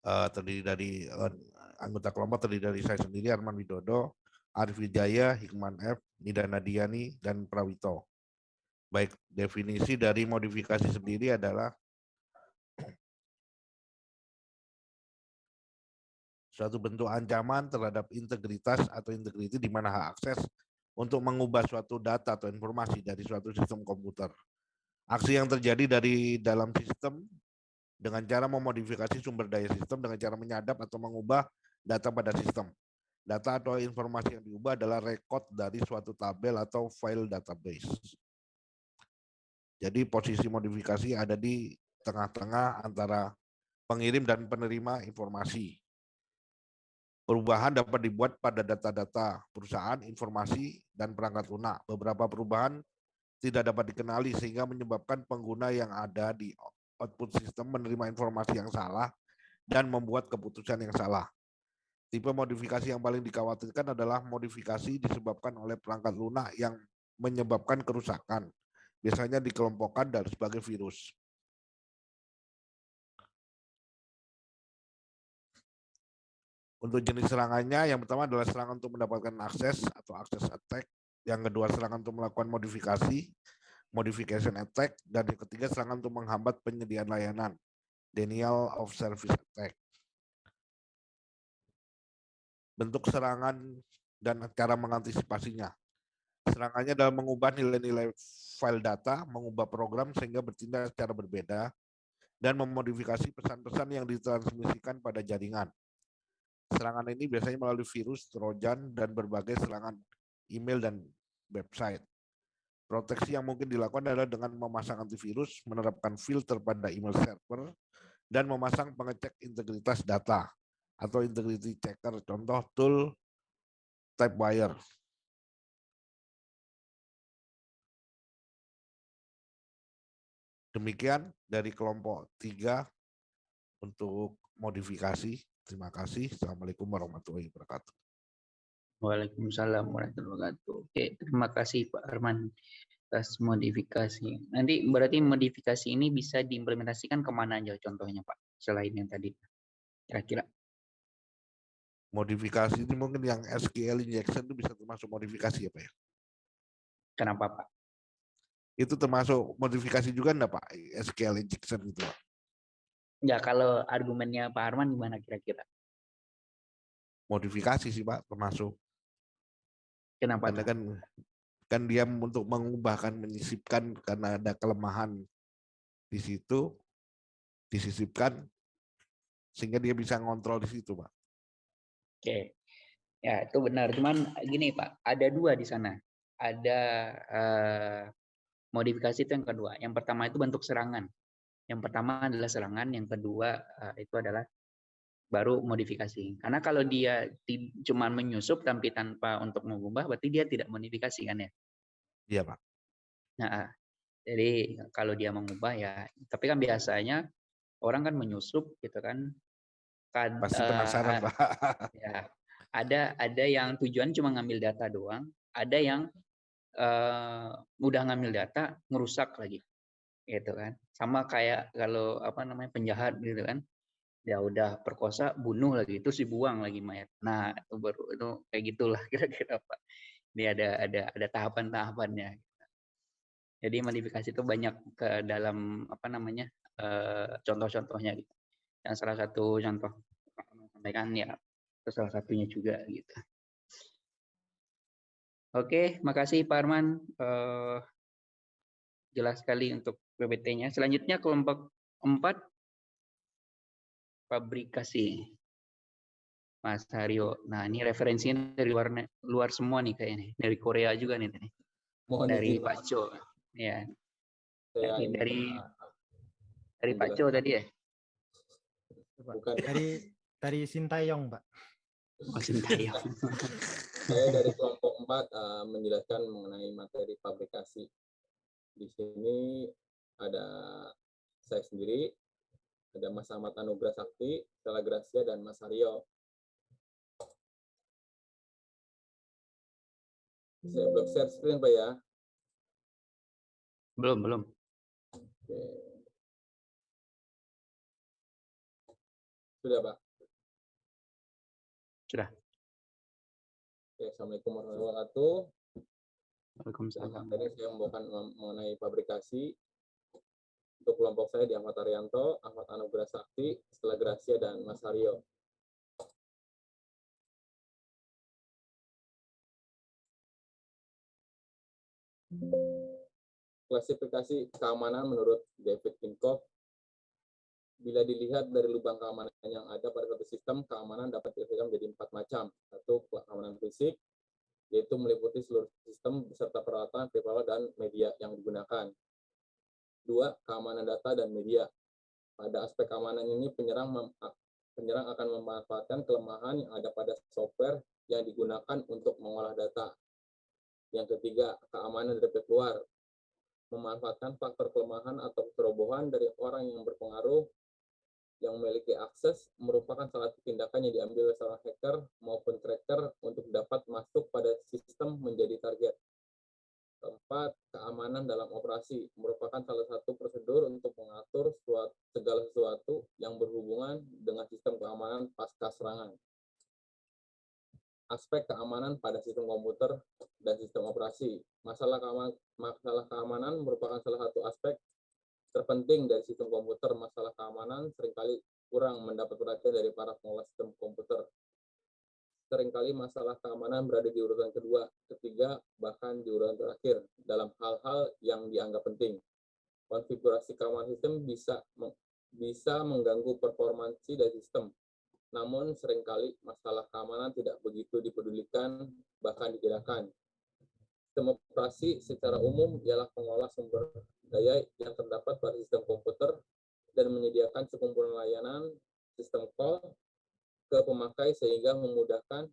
uh, terdiri dari uh, anggota kelompok terdiri dari saya sendiri Arman Widodo, Arif Wijaya, Hikman F, Nida Nadiani, dan Prawito. Baik, definisi dari modifikasi sendiri adalah suatu bentuk ancaman terhadap integritas atau integriti di mana hak akses untuk mengubah suatu data atau informasi dari suatu sistem komputer. Aksi yang terjadi dari dalam sistem dengan cara memodifikasi sumber daya sistem dengan cara menyadap atau mengubah data pada sistem. Data atau informasi yang diubah adalah rekod dari suatu tabel atau file database. Jadi posisi modifikasi ada di tengah-tengah antara pengirim dan penerima informasi. Perubahan dapat dibuat pada data-data perusahaan, informasi, dan perangkat lunak. Beberapa perubahan tidak dapat dikenali sehingga menyebabkan pengguna yang ada di output sistem menerima informasi yang salah dan membuat keputusan yang salah. Tipe modifikasi yang paling dikhawatirkan adalah modifikasi disebabkan oleh perangkat lunak yang menyebabkan kerusakan. Biasanya dikelompokkan dari sebagai virus. Untuk jenis serangannya, yang pertama adalah serangan untuk mendapatkan akses atau akses attack. Yang kedua serangan untuk melakukan modifikasi, modification attack. Dan yang ketiga serangan untuk menghambat penyediaan layanan, denial of service attack. Bentuk serangan dan cara mengantisipasinya. Serangannya adalah mengubah nilai-nilai file data, mengubah program sehingga bertindak secara berbeda, dan memodifikasi pesan-pesan yang ditransmisikan pada jaringan Serangan ini biasanya melalui virus, trojan, dan berbagai serangan email dan website. Proteksi yang mungkin dilakukan adalah dengan memasang antivirus, menerapkan filter pada email server, dan memasang pengecek integritas data atau integrity checker. Contoh tool Typewire. Demikian dari kelompok tiga untuk modifikasi. Terima kasih. Assalamualaikum warahmatullahi wabarakatuh. Waalaikumsalam warahmatullahi wabarakatuh. Oke, terima kasih Pak Arman atas modifikasi. Nanti berarti modifikasi ini bisa diimplementasikan ke mana aja contohnya Pak, selain yang tadi kira-kira. Modifikasi ini mungkin yang SQL injection itu bisa termasuk modifikasi ya Pak ya? Kenapa Pak? Itu termasuk modifikasi juga enggak Pak? SQL injection itu Pak? Ya kalau argumennya Pak Arman gimana kira-kira? Modifikasi sih Pak termasuk. Kenapa? Karena kan kan dia untuk mengubahkan menyisipkan karena ada kelemahan di situ disisipkan sehingga dia bisa ngontrol di situ pak. Oke, ya itu benar. Cuman gini Pak, ada dua di sana. Ada eh, modifikasi itu yang kedua. Yang pertama itu bentuk serangan. Yang pertama adalah serangan, yang kedua eh, itu adalah baru modifikasi. Karena kalau dia cuma menyusup tapi tanpa untuk mengubah, berarti dia tidak modifikasi kan ya? Iya pak. Nah, jadi kalau dia mengubah ya, tapi kan biasanya orang kan menyusup gitu kan. Kad, Pasti penasaran uh, pak. Ya, ada ada yang tujuan cuma ngambil data doang, ada yang uh, udah ngambil data ngerusak lagi, gitu kan. Sama kayak kalau apa namanya penjahat gitu kan, ya udah perkosa, bunuh lagi, itu dibuang lagi mayat. Nah itu baru itu kayak gitulah kira-kira pak. Ini ada ada ada tahapan-tahapannya. Jadi modifikasi itu banyak ke dalam apa namanya uh, contoh-contohnya gitu yang salah satu contoh sampaikan ya itu salah satunya juga gitu. Oke, makasih Pak Arman. Uh, jelas sekali untuk PPT-nya. Selanjutnya kelompok 4 fabrikasi. Mas Haryo. Nah, ini referensinya dari luar luar semua nih kayaknya. Dari Korea juga nih. Mohon dari Pak Cho. Ya. Dari ini, dari, Pak, dari Pak Cho tadi ya. Bukan. Dari dari Sintayong, Pak. Oh, Sintayong. Saya dari kelompok 4 uh, menjelaskan mengenai materi fabrikasi. Di sini ada saya sendiri, ada Mas Ahmad Anugrah Sakti, Stella Gracia, dan Mas Aryo. Saya belum share screen, Pak ya. belum, belum. Oke. Sudah, Pak. Sudah. Oke, Assalamualaikum warahmatullahi wabarakatuh. Waalaikumsalam. Tadi saya membawakan mem- mengenai fabrikasi. Untuk kelompok saya di Ahmad Arianto, Ahmad Anugrah Sakti, Stella Gracia, dan Mas Aryo. Klasifikasi keamanan menurut David Tinkoff bila dilihat dari lubang keamanan yang ada pada suatu sistem, keamanan dapat diklasifikasikan menjadi empat macam. Satu, keamanan fisik, yaitu meliputi seluruh sistem beserta peralatan, pribadi dan media yang digunakan. Dua, keamanan data dan media. Pada aspek keamanan ini, penyerang penyerang akan memanfaatkan kelemahan yang ada pada software yang digunakan untuk mengolah data. Yang ketiga, keamanan dari pihak luar. Memanfaatkan faktor kelemahan atau kerobohan dari orang yang berpengaruh yang memiliki akses merupakan salah satu tindakan yang diambil seorang hacker maupun cracker untuk dapat masuk pada sistem menjadi target. Keempat, keamanan dalam operasi merupakan salah satu prosedur untuk mengatur suatu, segala sesuatu yang berhubungan dengan sistem keamanan pasca serangan. Aspek keamanan pada sistem komputer dan sistem operasi. Masalah keamanan, masalah keamanan merupakan salah satu aspek terpenting dari sistem komputer. Masalah keamanan sering kali kurang mendapat perhatian dari para pengelola sistem komputer. Seringkali masalah keamanan berada di urutan kedua, ketiga, bahkan di urutan terakhir dalam hal-hal yang dianggap penting. Konfigurasi keamanan sistem bisa bisa mengganggu performansi dari sistem. Namun sering kali masalah keamanan tidak begitu dipedulikan, bahkan ditidakkan. Sistem operasi secara umum ialah pengolah sumber daya yang terdapat pada sistem komputer dan menyediakan sekumpulan layanan sistem call ke pemakai sehingga memudahkan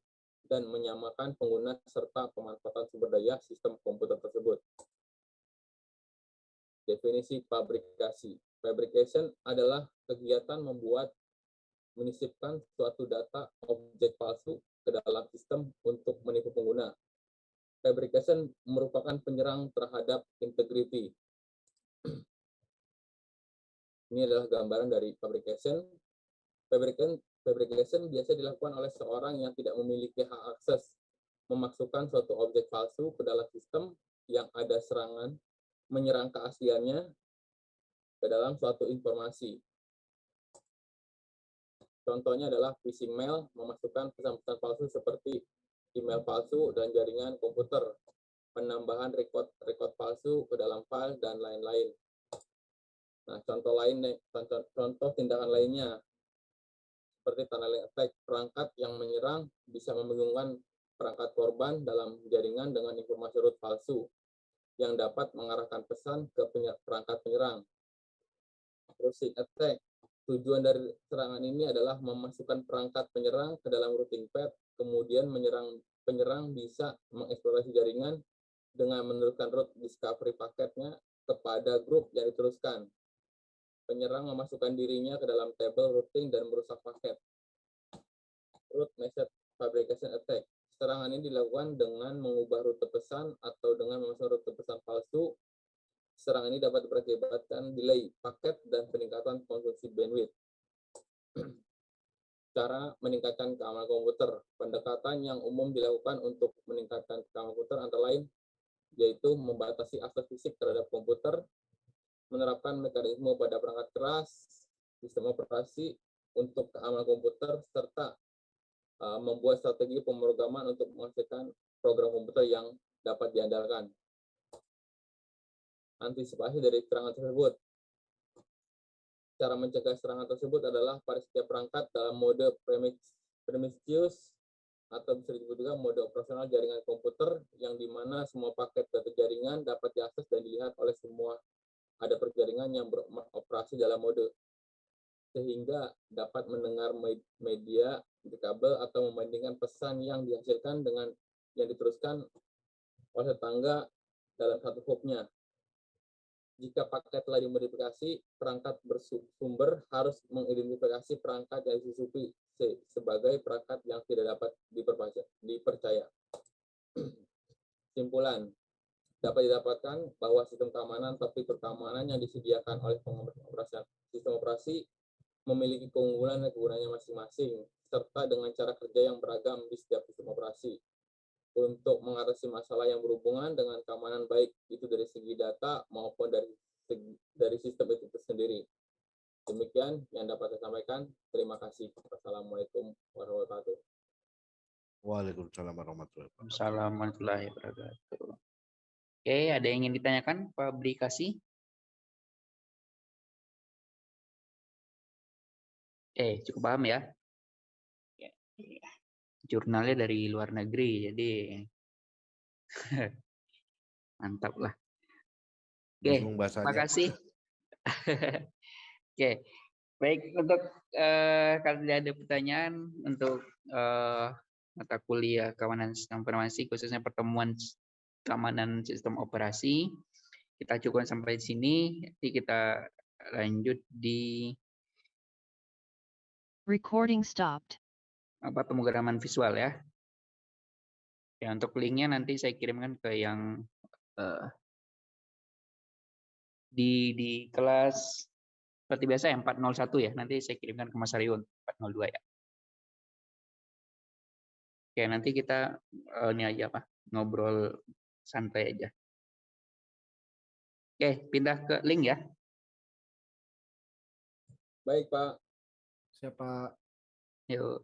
dan menyamakan pengguna serta pemanfaatan sumber daya sistem komputer tersebut. Definisi fabrikasi. Fabrication adalah kegiatan membuat menyisipkan suatu data objek palsu ke dalam sistem untuk menipu pengguna. Fabrication merupakan penyerang terhadap integrity. Ini adalah gambaran dari fabrication. Fabrication, fabrication biasa dilakukan oleh seorang yang tidak memiliki hak akses memasukkan suatu objek palsu ke dalam sistem yang ada serangan menyerang keasliannya ke dalam suatu informasi. Contohnya adalah phishing mail memasukkan pesan-pesan palsu seperti email palsu dan jaringan komputer, penambahan record record palsu ke dalam file dan lain-lain. Nah, contoh lain contoh, contoh tindakan lainnya seperti tunneling attack, perangkat yang menyerang bisa membingungkan perangkat korban dalam jaringan dengan informasi root palsu yang dapat mengarahkan pesan ke perangkat penyerang. Routing attack, tujuan dari serangan ini adalah memasukkan perangkat penyerang ke dalam routing pad kemudian menyerang penyerang bisa mengeksplorasi jaringan dengan meneruskan root discovery paketnya kepada grup yang diteruskan. Penyerang memasukkan dirinya ke dalam table routing dan merusak paket. Root message fabrication attack. Serangan ini dilakukan dengan mengubah rute pesan atau dengan memasang rute pesan palsu. Serangan ini dapat berakibatkan delay paket dan peningkatan konsumsi bandwidth cara meningkatkan keamanan komputer. Pendekatan yang umum dilakukan untuk meningkatkan keamanan komputer antara lain yaitu membatasi akses fisik terhadap komputer, menerapkan mekanisme pada perangkat keras, sistem operasi untuk keamanan komputer, serta uh, membuat strategi pemrograman untuk menghasilkan program komputer yang dapat diandalkan. Antisipasi dari serangan tersebut cara mencegah serangan tersebut adalah pada setiap perangkat dalam mode Prometheus atau bisa disebut juga mode operasional jaringan komputer yang di mana semua paket data jaringan dapat diakses dan dilihat oleh semua ada perjaringan yang beroperasi dalam mode. Sehingga dapat mendengar media di kabel atau membandingkan pesan yang dihasilkan dengan yang diteruskan oleh tetangga dalam satu hubnya. Jika paket telah dimodifikasi, perangkat bersumber harus mengidentifikasi perangkat yang disusupi sebagai perangkat yang tidak dapat dipercaya. Simpulan, dapat didapatkan bahwa sistem keamanan topik keamanan yang disediakan oleh pengoperasian sistem operasi memiliki keunggulan dan kegunaannya masing-masing, serta dengan cara kerja yang beragam di setiap sistem operasi untuk mengatasi masalah yang berhubungan dengan keamanan baik itu dari segi data maupun dari segi, dari sistem itu sendiri. Demikian yang dapat saya sampaikan. Terima kasih. Wassalamualaikum warahmatullahi wabarakatuh. Waalaikumsalam warahmatullahi warahmatullahi wabarakatuh. Oke, ada yang ingin ditanyakan? Fabrikasi? Eh, cukup paham ya? ya. ya jurnalnya dari luar negeri jadi mantap lah oke terima kasih oke baik untuk uh, kalau tidak ada pertanyaan untuk uh, mata kuliah keamanan sistem informasi khususnya pertemuan keamanan sistem operasi kita cukup sampai di sini nanti kita lanjut di recording stopped apa pemrograman visual ya. Ya untuk linknya nanti saya kirimkan ke yang uh, di di kelas seperti biasa ya 401 ya. Nanti saya kirimkan ke Mas Ariun 402 ya. Oke, nanti kita uh, ini aja apa? ngobrol santai aja. Oke, pindah ke link ya. Baik, Pak. Siapa? Yuk.